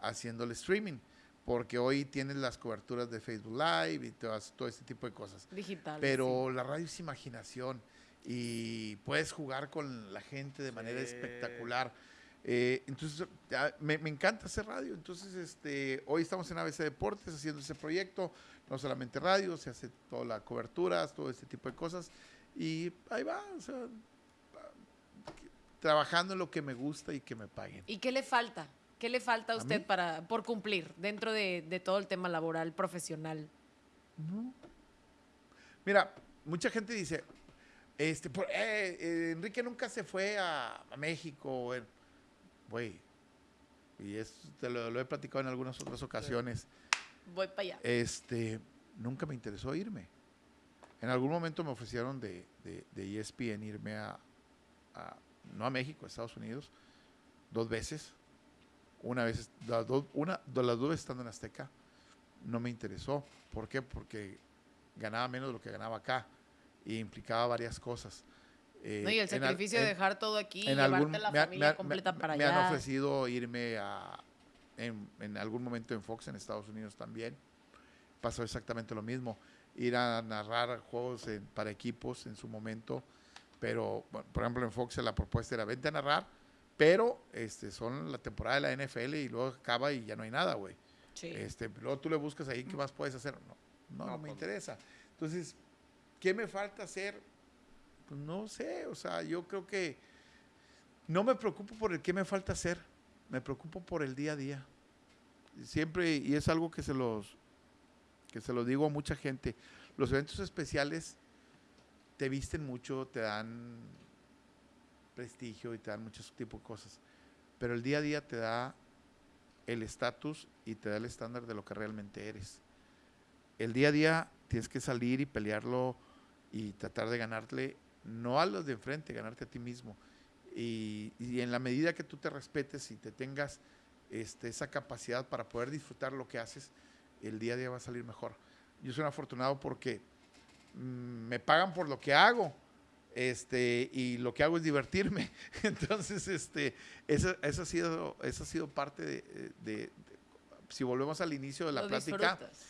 haciendo el streaming, porque hoy tienes las coberturas de Facebook Live y todas- todo este tipo de cosas. Digital. Pero la radio es imaginación y puedes jugar con la gente de manera Sí. espectacular. Eh, entonces, me, me encanta hacer radio. Entonces, este, hoy estamos en ABC Deportes haciendo ese proyecto. No solamente radio, se hace toda la cobertura, todo este tipo de cosas. Y ahí va, o sea, trabajando en lo que me gusta y que me paguen. ¿Y qué le falta? ¿Qué le falta a ¿A usted para por cumplir dentro de, de todo el tema laboral, profesional? Mira, mucha gente dice, este, por- eh, eh, Enrique nunca se fue a, a México, eh. Güey. Y te lo, lo he platicado en algunas otras ocasiones. Voy para allá. Este, nunca me interesó irme. En algún momento me ofrecieron de, de, de ESPN irme a, a- no a México, a Estados Unidos, dos veces. Una vez, las dos, una, de las dos estando en Azteca, no me interesó. ¿Por qué? Porque ganaba menos de lo que ganaba acá y implicaba varias cosas. Eh, No, y el en sacrificio de dejar todo aquí y en llevarte algún- la me familia me completa me- para me allá. han ofrecido irme a en, en algún momento en Fox en Estados Unidos también pasó exactamente lo mismo ir a narrar juegos en- para equipos en su momento pero bueno, por ejemplo en Fox la propuesta era vente a narrar pero este son la temporada de la NFL y luego acaba y ya no hay nada güey Sí. este, luego tú le buscas ahí qué más puedes hacer. No, no, No, no me pues. interesa. Entonces, ¿qué me falta hacer? Pues no sé, o sea, yo creo que no me preocupo por el qué me falta hacer, me preocupo por el día a día. Siempre, y es algo que se los, que se lo digo a mucha gente, los eventos especiales te visten mucho, te dan prestigio y te dan muchos tipos de cosas, pero el día a día te da el estatus y te da el estándar de lo que realmente eres. El día a día tienes que salir y pelearlo y tratar de ganarle, no a los de enfrente, ganarte a ti mismo. Y, y en la medida que tú te respetes y te tengas este, esa capacidad para poder disfrutar lo que haces, el día a día va a salir mejor. Yo soy un afortunado porque mm, me pagan por lo que hago. Este, y lo que hago es divertirme. Entonces, este, eso, eso ha sido, eso ha sido parte de, de- de- si volvemos al inicio de la Lo plática, disfrutas.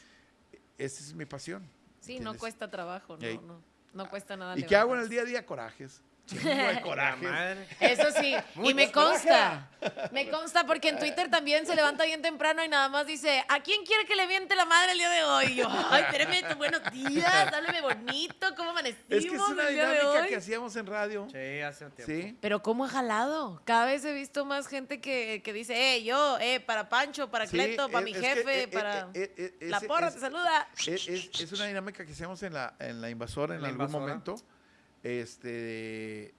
esa es mi pasión. Sí, no cuesta trabajo, no, no cuesta nada. ¿Y qué hago en el día a día? Corajes. De coraje. madre. Eso sí, y me coraje. consta, me consta porque en Twitter también se levanta bien temprano y nada más dice, ¿a quién quiere que le miente la madre el día de hoy? Y yo, ay, espérame, buenos días, háblame bonito, ¿cómo amanecimos Es que es una el día de dinámica hoy? que hacíamos en radio. Sí, hace un tiempo. Sí. Pero ¿cómo ha jalado? Cada vez he visto más gente que, que dice, eh, yo, eh, para Pancho, para Sí, Cleto, para es- mi es que, jefe, eh, eh, para... eh, la porra es- te saluda. Es, es- es una dinámica que hacemos en la, en la invasora en La algún invasora. momento. Este de,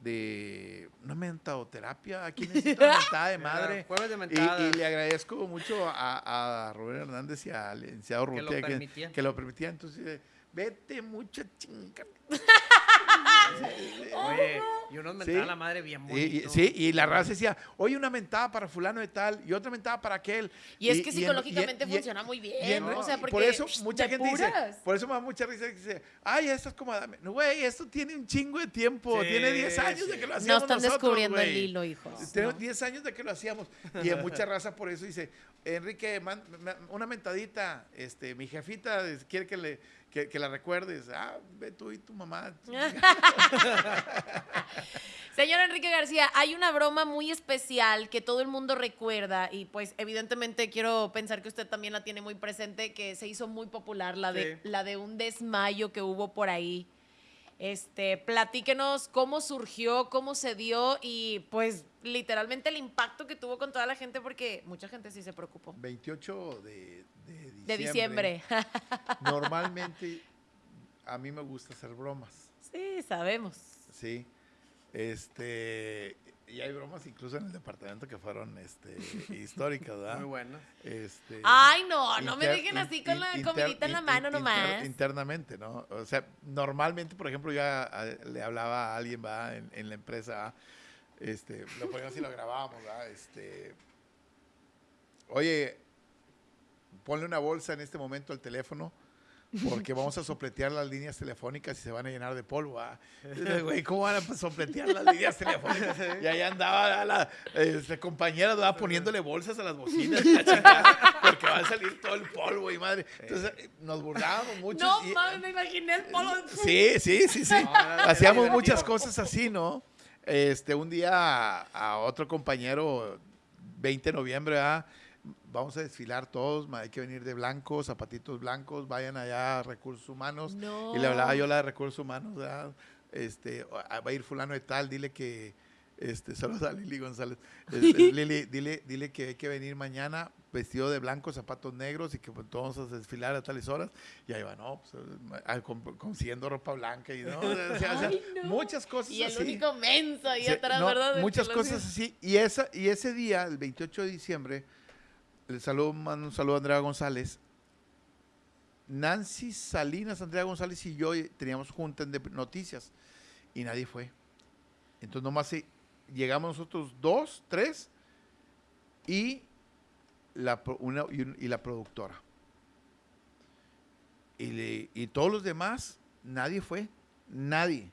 de una mentadoterapia. Aquí necesito una mentada de madre. Jueves de Y, y le agradezco mucho a, a Rubén Hernández y al licenciado Que lo Urrutia que, permitían. que lo permitían. Entonces, vete mucho chinga. Oye, y unos Sí. a la madre bien Y- y- bonito. sí, y la raza decía, oye, una mentada para fulano de tal y otra mentada para aquel. Y es que en- psicológicamente y- funciona muy bien, y en- ¿no? O sea, porque por eso mucha gente dice, por eso me da mucha risa que dice, ay, esto es como, Adame". No, güey, esto tiene un chingo de tiempo, Sí, tiene 10 años de que lo No hacíamos están nosotros, descubriendo el hilo, hijos. Tenemos no. 10 años de que lo hacíamos. Y en mucha raza por eso dice, Enrique, man- una mentadita, este, mi jefita quiere que, le, que, que la recuerdes. Ah, ve tú y tu mamá. Señor Enrique García, hay una broma muy especial que todo el mundo recuerda y pues evidentemente quiero pensar que usted también la tiene muy presente, que se hizo muy popular, la de, Sí. la de un desmayo que hubo por ahí. Este, platíquenos cómo surgió, cómo se dio y pues literalmente el impacto que tuvo con toda la gente porque mucha gente sí se preocupó. 28 de, de diciembre. De diciembre. Normalmente a mí me gusta hacer bromas, sí, sabemos. ¿sí? Este, y hay bromas incluso en el departamento que fueron este, históricas, ¿verdad? Muy bueno. Este, Ay, no, no me inter- dejen así con in- la inter- comidita en la mano in- nomás. inter- internamente, ¿no? O sea, normalmente, por ejemplo, yo a- a- le hablaba a alguien, ¿va? En, en la empresa, ¿va? este, lo poníamos y lo grabábamos, ¿va? Este, oye, ponle una bolsa en este momento al teléfono porque vamos a sopletear las líneas telefónicas y se van a llenar de polvo. Entonces, Güey, ¿cómo van a sopletear las líneas telefónicas? Y ahí andaba la este, compañera ¿verdad? poniéndole bolsas a las bocinas, chingada, porque va a salir todo el polvo y madre. Entonces nos burlábamos mucho. No y- mames, me imaginé el polo. Sí, sí, sí, sí. No, Hacíamos muchas cosas así, ¿no? Este, un día a, a otro compañero, 20 de noviembre, ¿verdad? Vamos a desfilar todos, hay que venir de blanco, zapatitos blancos, vayan allá a recursos humanos. No. Y le hablaba yo a la de recursos humanos, ¿verdad? Este, ah, va a ir fulano de tal, dile que, este, saludos a Lili González. Este, Lili, dile, dile que hay que venir mañana vestido de blanco, zapatos negros y que pues, todos vamos a desfilar a tales horas. Y ahí va, no, pues, ah, con- consiguiendo ropa blanca y no, o sea, o sea, Ay, no. muchas cosas Y el así. único menso ahí Sí, atrás, no, ¿verdad? Muchas cosas así. Y, esa, y ese día, el 28 de diciembre, le saludo, mando un saludo a Andrea González. Nancy Salinas, Andrea González y yo eh, teníamos junta de noticias y nadie fue. Entonces nomás eh, llegamos nosotros dos, tres y la, una, y, un- y la productora. Y, le- y todos los demás, nadie fue, nadie.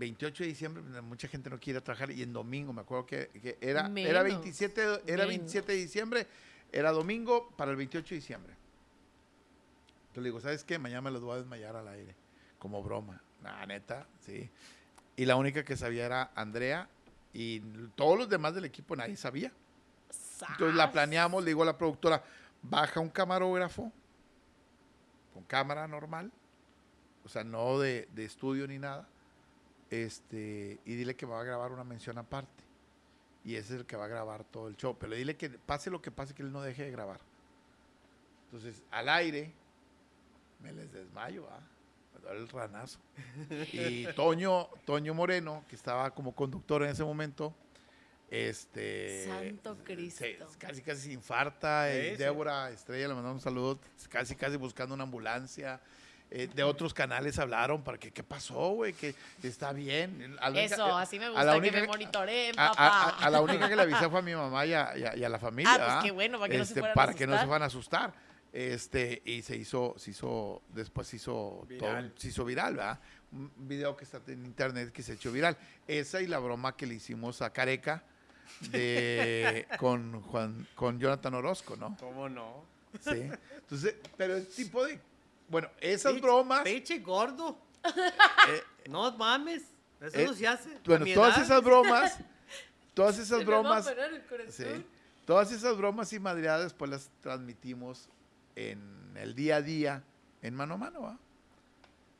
28 de diciembre, pues, mucha gente no quiere trabajar y en domingo, me acuerdo que, que era, era, Menos, 27, de- era menos. 27 de diciembre, era domingo para el 28 de diciembre. Entonces le digo, ¿sabes qué? Mañana me los voy a desmayar al aire, como broma. Nah, neta, sí. Y la única que sabía era Andrea y todos los demás del equipo nadie sabía. Entonces la planeamos, le digo a la productora, baja un camarógrafo con cámara normal, o sea, no de, de estudio ni nada, este, y dile que va a grabar una mención aparte. Y ese es el que va a grabar todo el show. Pero dile que pase lo que pase, que él no deje de grabar. Entonces, al aire, me les desmayo, ¿ah? Me duele el ranazo. Y Toño, Toño Moreno, que estaba como conductor en ese momento, este... Santo Cristo. se- casi, casi se infarta. Sí. Débora Estrella, le mandamos un saludo, casi, casi buscando una ambulancia. Eh, de otros canales hablaron para que, ¿qué pasó, güey? Que está bien. A la única- Eso, así me a gusta la que única me monitoreen, a, papá. a- a- a la única que le avisé fue a mi mamá y a, y a- y a la familia. Ah, pues qué bueno, para que no se Este, fueran a para que no se asustar. van a asustar. Este, y se hizo, se hizo, después se hizo Viral. todo, se hizo viral, ¿verdad? Un video que está en internet que se echó viral. Esa y la broma que le hicimos a Careca de, con Juan, con Jonathan Orozco, ¿no? ¿Cómo no? Sí. Entonces, pero el tipo de, bueno, esas bromas, Pinche gordo. eh, No mames. Eso Eh, no se hace. Bueno, mi todas esas bromas, todas esas Se me va a bromas, parar el corazón. sí, todas esas bromas y madreadas, pues las transmitimos en el día a día, en mano a mano, ¿va?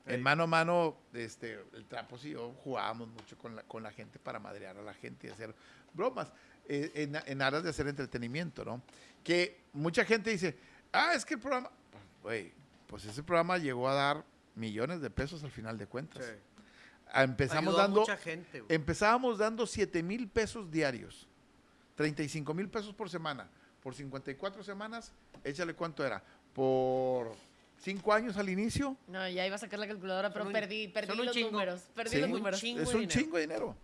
En mano a mano, este, el Trapos y yo jugábamos mucho con la, con la gente para madrear a la gente y hacer bromas, eh, en, en aras de hacer entretenimiento, ¿no? Que mucha gente dice, ah, es que el programa, güey, pues ese programa llegó a dar millones de pesos al final de cuentas. Sí. Empezamos Ayudó a dando, mucha gente. empezábamos dando 7 mil pesos diarios, 35 mil pesos por semana, por 54 semanas, échale cuánto era, por 5 años al inicio, No, ya iba a sacar la calculadora, pero un- perdí, perdí los chingo. números. Perdí Sí. los números. es un dinero. chingo de dinero.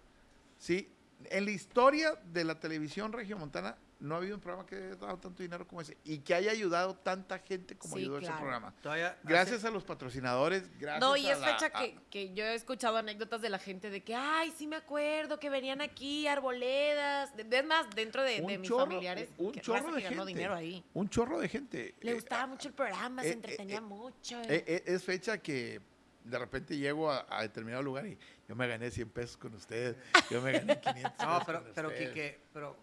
Sí, en la historia de la televisión regiomontana no ha habido un programa que haya dado tanto dinero como ese y que haya ayudado tanta gente como Sí, ayudó ese claro. programa. Todavía Gracias a los patrocinadores, gracias No, y a es la- fecha a- que, que yo he escuchado anécdotas de la gente de que, ay, sí me acuerdo que venían aquí arboledas. Es más, dentro de, de mis chorro- familiares, un que chorro de que ganó gente. dinero ahí. Un chorro de gente. Le Eh, gustaba ah, mucho el programa, eh, se eh, entretenía eh, mucho. Eh, eh, es fecha que de repente llego a, a determinado lugar y yo me gané 100 pesos con usted, yo me gané 500 No, pesos pero, con pero. Quique, pero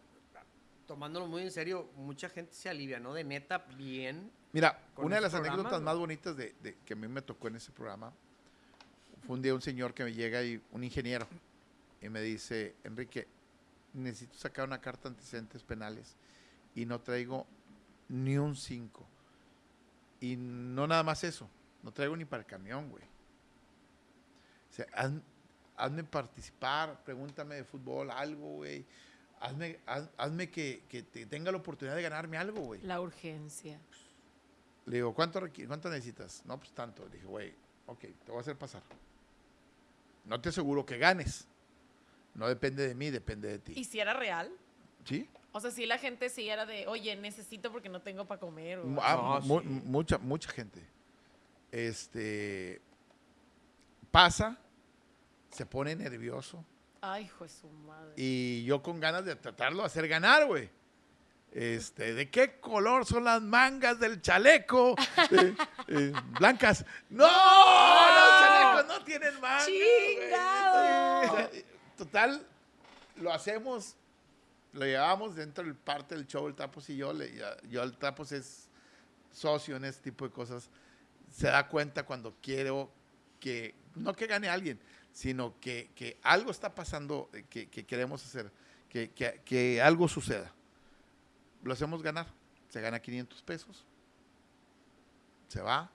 tomándolo muy en serio, mucha gente se alivia, ¿no? De neta, bien. Mira, una de las programa, anécdotas más bonitas de, de- que a mí me tocó en ese programa fue un día un señor que me llega y un ingeniero y me dice, Enrique, necesito sacar una carta de antecedentes penales y no traigo ni un 5. Y no nada más eso, no traigo ni para el camión, güey. O sea, haz- hazme participar, pregúntame de fútbol, algo, güey. Hazme, haz- hazme que, que te- tenga la oportunidad de ganarme algo, güey. La urgencia. Le digo, ¿cuánto, requi- ¿cuánto necesitas? No, pues tanto. Le dije, güey, ok, te voy a hacer pasar. No te aseguro que ganes. No depende de mí, depende de ti. ¿Y si era real? ¿Sí? O sea, si la gente sí era de, oye, necesito porque no tengo para comer. o- ah, No, mu- sí. Mucha, mucha gente. Este. Pasa, se pone nervioso. Ay, hijo de su madre. Y yo con ganas de tratarlo de hacer ganar, güey. Este, ¿de qué color son las mangas del chaleco? Eh, eh, blancas. ¡No! Los chalecos no tienen mangas. ¡Chingado! Sea, Total, lo hacemos, lo llevamos dentro del parte del show, el Tapos y yo. le- ya- yo, el Tapos es socio en este tipo de cosas. Se da cuenta cuando quiero que, no que gane alguien, sino que, que algo está pasando eh, que, que queremos hacer, que, que- que algo suceda. Lo hacemos ganar. Se gana 500 pesos. Se va.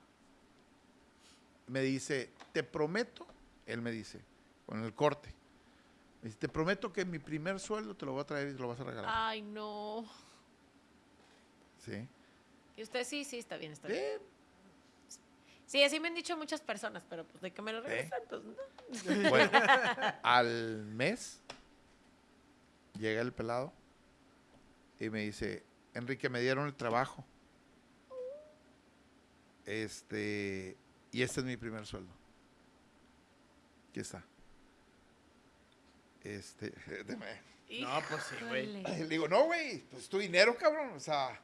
Me dice, te prometo, él me dice, con el corte, me dice, te prometo que mi primer sueldo te lo voy a traer y te lo vas a regalar. Ay, no. Sí. Y usted sí, sí, está bien, está bien. Sí, así me han dicho muchas personas, pero pues de que me lo regresan, pues no. Bueno, al mes llega el pelado y me dice, Enrique, me dieron el trabajo. Este, y este es mi primer sueldo. Aquí está. Este, deme. No, pues sí, güey. Le digo, no, güey, pues es tu dinero, cabrón. O sea,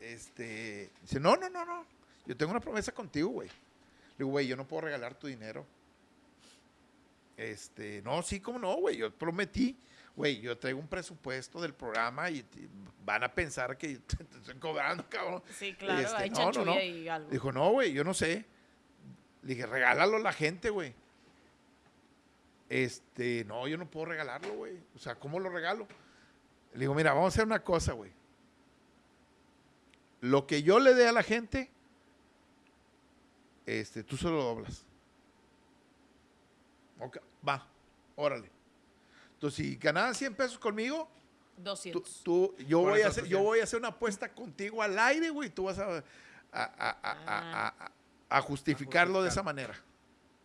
este. Dice, no, no, no, no. Yo tengo una promesa contigo, güey. Le digo, güey, yo no puedo regalar tu dinero. Este, no, sí, cómo no, güey. Yo prometí, güey, yo traigo un presupuesto del programa y van a pensar que te, te estoy cobrando, cabrón. Sí, claro, Este, hay no, no, no. y algo. Dijo, no, güey, yo no sé. Le dije, regálalo a la gente, güey. Este, no, yo no puedo regalarlo, güey. O sea, ¿cómo lo regalo? Le digo, mira, vamos a hacer una cosa, güey. Lo que yo le dé a la gente, este, tú se lo doblas. Ok, va, órale. Entonces, si ganabas 100 pesos conmigo, tú, 200. tú- yo, Por voy a hacer, yo voy a hacer una apuesta contigo al aire, güey. Tú vas a, a, a- a- a- a- a justificarlo de esa manera.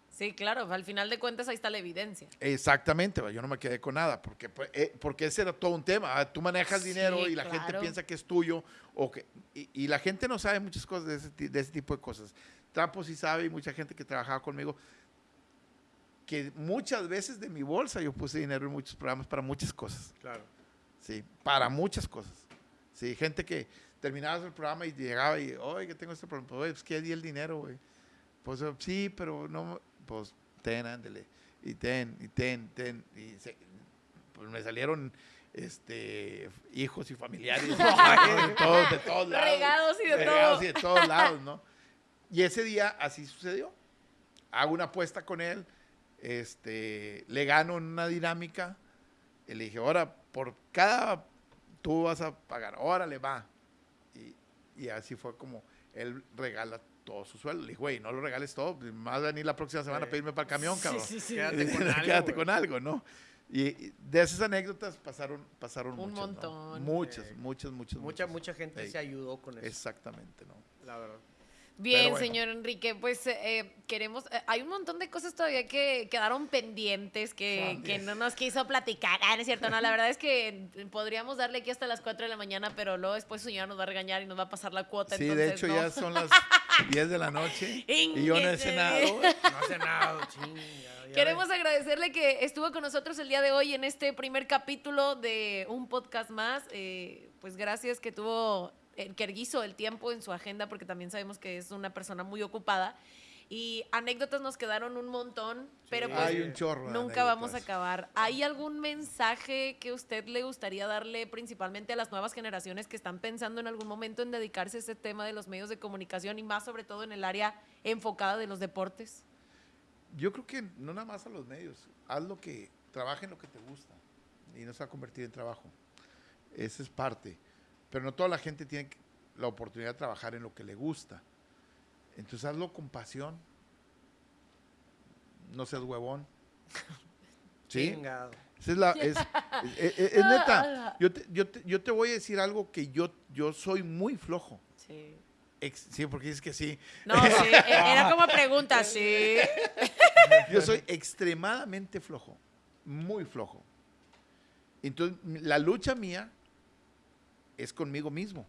Sí, claro, al final de cuentas ahí está la evidencia. Exactamente, yo no me quedé con nada, porque, pues, eh, porque ese era todo un tema. ah, Tú manejas Sí, dinero y la gente piensa que es tuyo, o que, y, y la gente no sabe muchas cosas de ese, ti- de ese tipo de cosas. Trampo sí sabe y mucha gente que trabajaba conmigo, que muchas veces de mi bolsa yo puse dinero en muchos programas para muchas cosas. Claro. Sí, para muchas cosas. Sí, gente que terminaba el programa y llegaba y, oye, que tengo este problema. Oye, pues, ¿qué di el dinero, güey? Pues, eh, sí, pero no, pues, ten, ándele. y ten, y ten, ten. Y se- pues me salieron este, hijos y familiares de todos, de todos lados. Regados y de Regados todo. y de todos lados, ¿no? Y ese día así sucedió. Hago una apuesta con él, este, le gano en una dinámica, y le dije, ahora, por cada, tú vas a pagar, órale, va. Y, y así fue como él regala todo su sueldo. Le dije, güey, no lo regales todo, más venir la próxima semana a pedirme para el camión, cabrón. Sí, sí, sí. Quédate con algo, Quédate con algo, ¿no? Y, de esas anécdotas pasaron, pasaron Un muchas, ¿no? montón. Muchas, Sí. muchas, muchas. Mucha, muchas. mucha gente Ey. se ayudó con eso. Exactamente, ¿no? La verdad. Bien, bueno. señor Enrique, pues eh, queremos, eh, hay un montón de cosas todavía que quedaron pendientes que, que no nos quiso platicar. Ah, no es cierto, no, la verdad es que podríamos darle aquí hasta las 4 de la mañana, pero luego después su señora nos va a regañar y nos va a pasar la cuota. Sí, entonces, de hecho no. ya son las 10 de la noche y yo no he cenado. No hace nada, chinga. Queremos agradecerle que estuvo con nosotros el día de hoy en este primer capítulo de un podcast más. Eh, pues gracias que tuvo, eh, que hizo el tiempo en su agenda, porque también sabemos que es una persona muy ocupada. Y anécdotas nos quedaron un montón, pero Sí. pues Hay un chorro. nunca vamos a acabar. ¿Hay algún mensaje que usted le gustaría darle principalmente a las nuevas generaciones que están pensando en algún momento en dedicarse a este tema de los medios de comunicación y más sobre todo en el área enfocada de los deportes? Yo creo que no nada más a los medios. Haz lo que, trabaja en lo que te gusta y no se va a convertir en trabajo. Esa es parte. Pero no toda la gente tiene la oportunidad de trabajar en lo que le gusta. Entonces hazlo con pasión. No seas huevón. ¿Sí? Chingado. Esa es la. Es, es- es- es neta. Yo te, yo, te, yo te voy a decir algo que yo, yo soy muy flojo. Sí. Ex- sí, porque dices que sí. No, sí, e- era como pregunta, sí. Yo soy extremadamente flojo, muy flojo. Entonces, la lucha mía es conmigo mismo.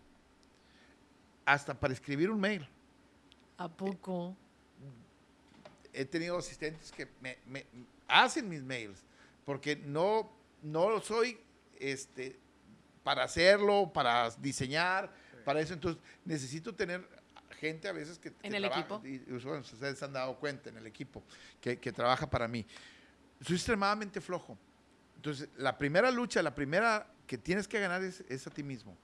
Hasta para escribir un mail. ¿A poco? He tenido asistentes que me, me hacen mis mails, porque no, no soy este, para hacerlo, para diseñar, para eso. Entonces, necesito tener gente a veces que, que ¿En el trabaja, equipo? Y, y bueno, ustedes se han dado cuenta en el equipo que, que trabaja para mí. Soy extremadamente flojo. Entonces, la primera lucha, la primera que tienes que ganar es, es a ti mismo.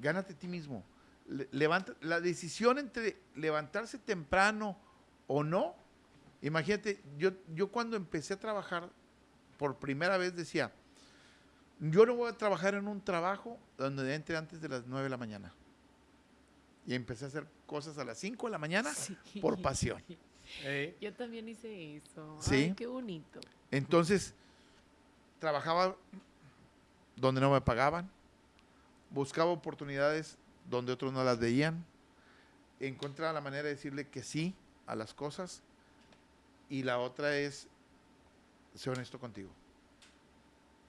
Gánate a ti mismo. Le- levanta, la decisión entre levantarse temprano o no, imagínate, yo, yo cuando empecé a trabajar por primera vez decía, yo no voy a trabajar en un trabajo donde entre antes de las 9 de la mañana. Y empecé a hacer cosas a las 5 de la mañana por pasión. Ey. Yo también hice eso. Sí. Ay, qué bonito. Entonces, trabajaba donde no me pagaban, buscaba oportunidades donde otros no las veían, encontraba la manera de decirle que sí a las cosas y la otra es ser honesto contigo.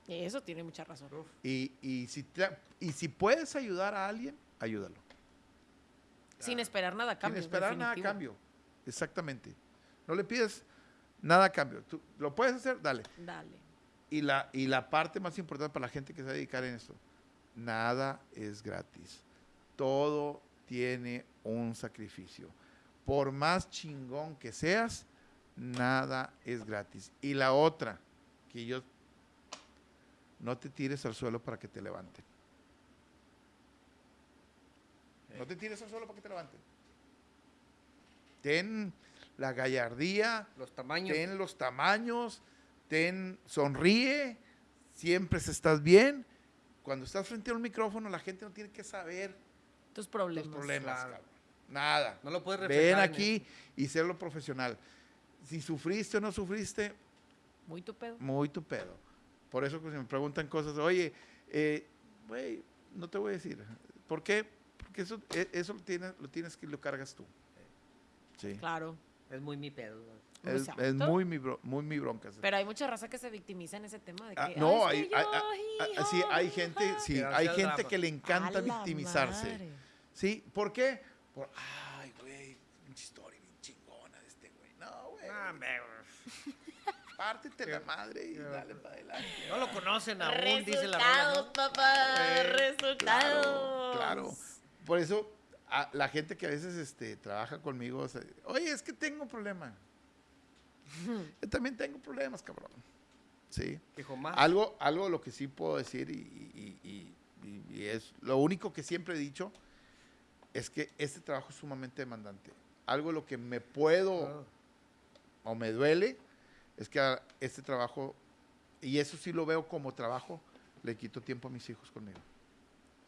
Eso tiene mucha razón. Y, y si, y si puedes ayudar a alguien, ayúdalo. Sin esperar nada a cambio. Sin esperar nada a cambio. Exactamente. No le pides nada a cambio. Tú lo puedes hacer, dale. Dale. Y la, y la parte más importante para la gente que se va a dedicar en esto, nada es gratis. Todo tiene un sacrificio. Por más chingón que seas, nada es gratis. Y la otra, que yo, no te tires al suelo para que te levanten. No te tires al suelo para que te levanten. Ten la gallardía, Los tamaños. ten los tamaños, ten, sonríe, siempre se estás bien. Cuando estás frente a un micrófono, la gente no tiene que saber Tus problemas. problemas, claro. Nada. No lo puedes Ven reflejar en aquí y serlo profesional. Si sufriste o no sufriste, Muy tu pedo. muy tu pedo. Por eso que si me preguntan cosas, oye, eh, güey, no te voy a decir. ¿Por qué? Porque eso, e- eso lo, tienes, lo tienes que lo cargas tú. Sí. Claro. Es muy mi pedo. Es, es muy mi, bro- muy mi bronca. Pero hay mucha raza que se victimiza en ese tema de que. Ah, "Ay, no, es hay, que hay- yo, hay- sí, hay gente, hija". sí, hay gente drama. que le encanta victimizarse. madre. ¿Sí? ¿Por qué? Por, ay, güey, pinche historia bien chingona de este güey. No, güey. Ah. Pártete la madre y dale para adelante. No lo conocen aún, dice la Resultados, papá. Eh, resultados. Claro, claro. Por eso, a la gente que a veces este, trabaja conmigo, o sea, oye, es que tengo un problema. Yo también tengo problemas, cabrón. Sí. Algo, algo lo que sí puedo decir y, y- y- y- y es lo único que siempre he dicho es que este trabajo es sumamente demandante. Algo lo que me puedo Ah. o me duele es que a este trabajo, y eso sí lo veo como trabajo, le quito tiempo a mis hijos conmigo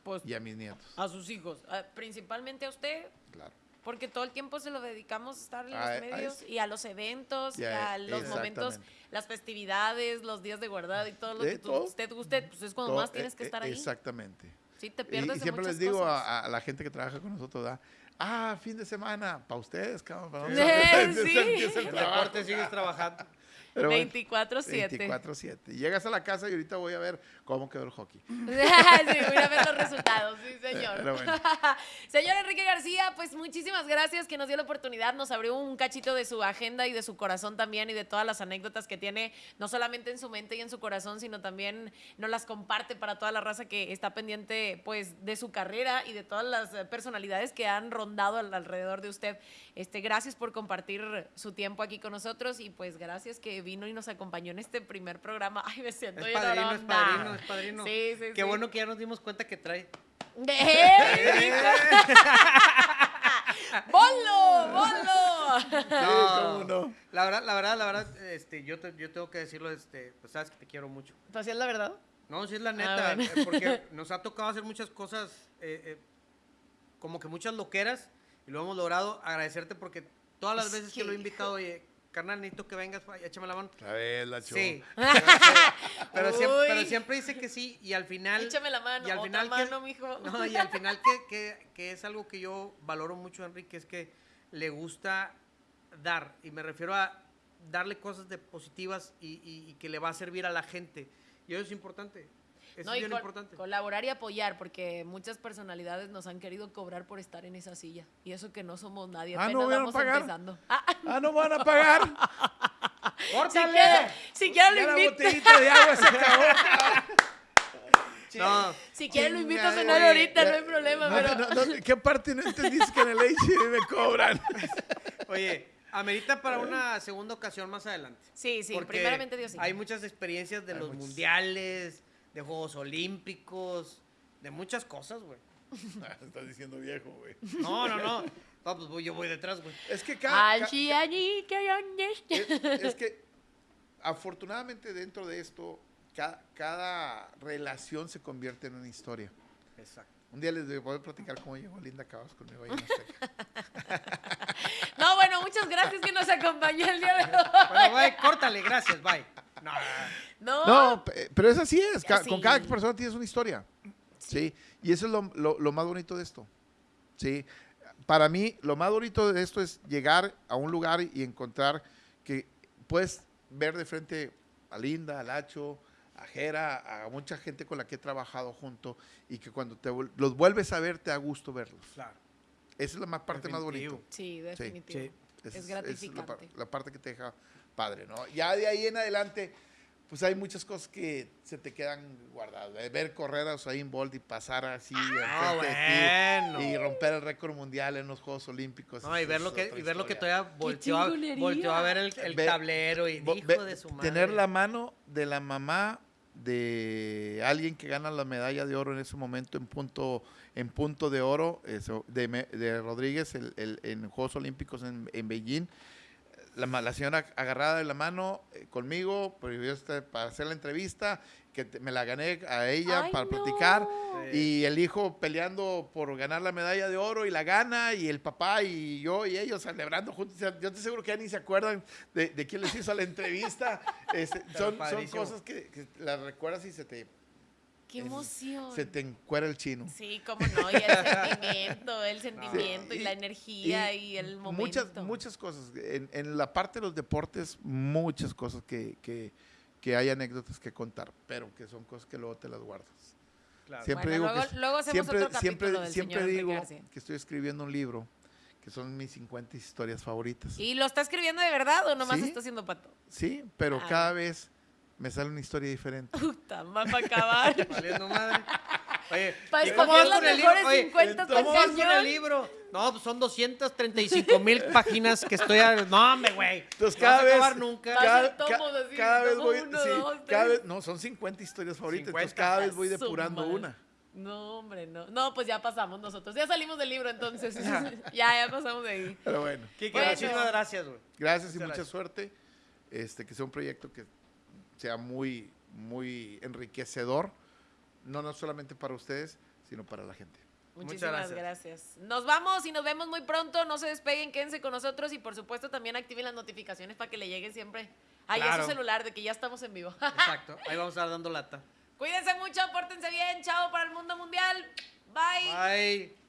Pues y a mis nietos. a sus hijos, a- principalmente a usted, Claro. Porque todo el tiempo se lo dedicamos a estar en A- a los medios y a los eventos y a los momentos, las festividades, los días de guardado y todo lo que tú- todo. usted guste, pues es cuando Todo- más tienes que eh, estar eh, ahí. Exactamente. Sí, te Y, pierdes y de siempre les digo cosas. a, a la gente que trabaja con nosotros, ¿da? ah, fin de semana, para ustedes, cabrón. para Eh, nosotros". sí. Empieza el deporte sigues trabajando. Pero bueno, 24-7. 24-7. Llegas a la casa y ahorita voy a ver cómo quedó el hockey. sí, voy a ver los resultados, sí, señor. Pero bueno. Señor Enrique García, pues muchísimas gracias que nos dio la oportunidad, nos abrió un cachito de su agenda y de su corazón también y de todas las anécdotas que tiene, no solamente en su mente y en su corazón, sino también nos las comparte para toda la raza que está pendiente pues de su carrera y de todas las eh, personalidades que han rondado al- alrededor de usted. Este, gracias por compartir su tiempo aquí con nosotros y pues gracias que vino y nos acompañó en este primer programa. Ay, me siento Es padrino, es padrino, es padrino. Sí, sí, Qué sí. bueno que ya nos dimos cuenta que trae. ¡Eh! ¡Bolo! ¡Bolo! cómo no. La verdad, la verdad, la verdad, este, yo, te- yo tengo que decirlo, este, pues sabes que te quiero mucho. ¿Pues sí es la verdad? No, sí es la neta, Ah, bueno. eh, porque nos ha tocado hacer muchas cosas, eh, eh, como que muchas loqueras, y lo hemos logrado. Agradecerte porque todas las Es veces que que, lo he invitado, oye, carnal, necesito que vengas, pa, échame la mano. A ver, la. Sí. pero, siempre, Uy. pero siempre dice que sí, y al final... Échame la mano, y al otra final que- mano, mijo. No, y al final que, que- que es algo que yo valoro mucho, Enrique, es que le gusta dar, y me refiero a darle cosas de positivas y, y- y que le va a servir a la gente. Y eso es importante. Eso No, es y bien col- importante. colaborar y apoyar, porque muchas personalidades nos han querido cobrar por estar en esa silla. Y eso que no somos nadie, Ah, apenas ¿no vamos pagar? empezando. Ah, Ah, no van a pagar. si ¡Córtale! quiere, si quiere Ya lo invito. botellita de agua se acabó. No, Si quiere lo invito a cenar ahorita, no hay problema, No, pero... no, no, ¿Qué parte no entendiste que en el H me cobran? oye, amerita para una segunda ocasión más adelante. Sí, sí, Porque primeramente Dios sí. Hay muchas experiencias de Hay los muchas. mundiales, de Juegos Olímpicos, de muchas cosas, güey. Ah, Estás diciendo viejo, güey. No, no, no. No, pues voy- yo voy detrás, güey. Es que cada, ca- Allí, allí, que allí. es, es que afortunadamente dentro de esto, ca- cada, relación se convierte en una historia. Exacto. Un día les voy a platicar cómo llegó Linda Cabas conmigo ahí en Azteca. No, bueno, muchas gracias que nos acompañó el día de hoy. Bueno, bye, córtale, gracias, bye. No, No, No, pe- pero es así es. ca- Sí. Con cada persona tienes una historia. Sí. Y eso es lo, lo- lo más bonito de esto. Sí. Para mí, lo más bonito de esto es llegar a un lugar y encontrar que puedes ver de frente a Linda, a Lacho, a Jera, a mucha gente con la que he trabajado junto y que cuando te los vuelves a ver te da gusto verlos. claro. Esa es la más parte más bonita. Sí, definitivo. sí. Es la, gratificante. par- la parte que te deja padre, ¿no? Ya de ahí en adelante, pues hay muchas cosas que se te quedan guardadas. De Ver correr a Usain Bolt y pasar así Ah, de ti y romper el récord mundial en los Juegos Olímpicos. No, y ver es lo que, y ver lo que todavía volteó a, volteó a ver el, el Ve- tablero y dijo ve- de su madre. Tener la mano de la mamá de alguien que gana la medalla de oro en ese momento en punto en punto de oro eso, de, de Rodríguez el- el- en Juegos Olímpicos en, en Beijing la, la señora agarrada de la mano eh, conmigo este, para hacer la entrevista que te- me la gané a ella Ay, para no. platicar Sí. y el hijo peleando por ganar la medalla de oro y la gana, y el papá y yo y ellos celebrando juntos. Yo estoy seguro que ya ni se acuerdan de, de quién les hizo la entrevista. Este, son, son cosas que, que las recuerdas y se te, Qué emoción. se te encuera el chino. Sí, cómo no, y el sentimiento, el sentimiento y, Y- la energía y, y el momento. Muchas, muchas cosas. En, en la parte de los deportes, muchas cosas que, que, que hay anécdotas que contar, pero que son cosas que luego te las guardas. Claro. Siempre Bueno, digo luego- que luego hacemos siempre, otro capítulo siempre, del siempre digo García. que estoy escribiendo un libro que son mis 50 historias favoritas. ¿Y lo está escribiendo de verdad o nomás Sí. está haciendo pato? Sí, pero Ah. cada vez me sale una historia diferente. Puta, más para acabar. Valiendo madre. Oye, Para ¿y cómo escoger las mejores libro? Oye, 50 ¿Cómo vas con el libro? No, pues son 235 mil páginas que estoy... A... No, hombre, güey. Entonces No cada vas a vez, acabar nunca. Va a cada, ca- así, cada vez tomo voy, uno, sí, dos, cada tres. vez, no, son 50 historias favoritas, 50. entonces cada vez voy depurando una. No, hombre, no. No, pues ya pasamos nosotros. Ya salimos del libro entonces. ya, ya pasamos de ahí. Pero bueno, Kike, Bueno. muchísimas gracias, güey. gracias y Muchas mucha gracias. suerte. Este, que sea un proyecto que sea muy, muy enriquecedor, no, no solamente para ustedes, sino para la gente. Muchísimas Muchas gracias. Nos vamos y nos vemos muy pronto. No se despeguen, quédense con nosotros y por supuesto también activen las notificaciones para que le lleguen siempre ahí a Claro. su celular de que ya estamos en vivo. Exacto. Ahí vamos a estar dando lata. Cuídense mucho, pórtense bien. Chao para el mundo mundial. Bye. Bye.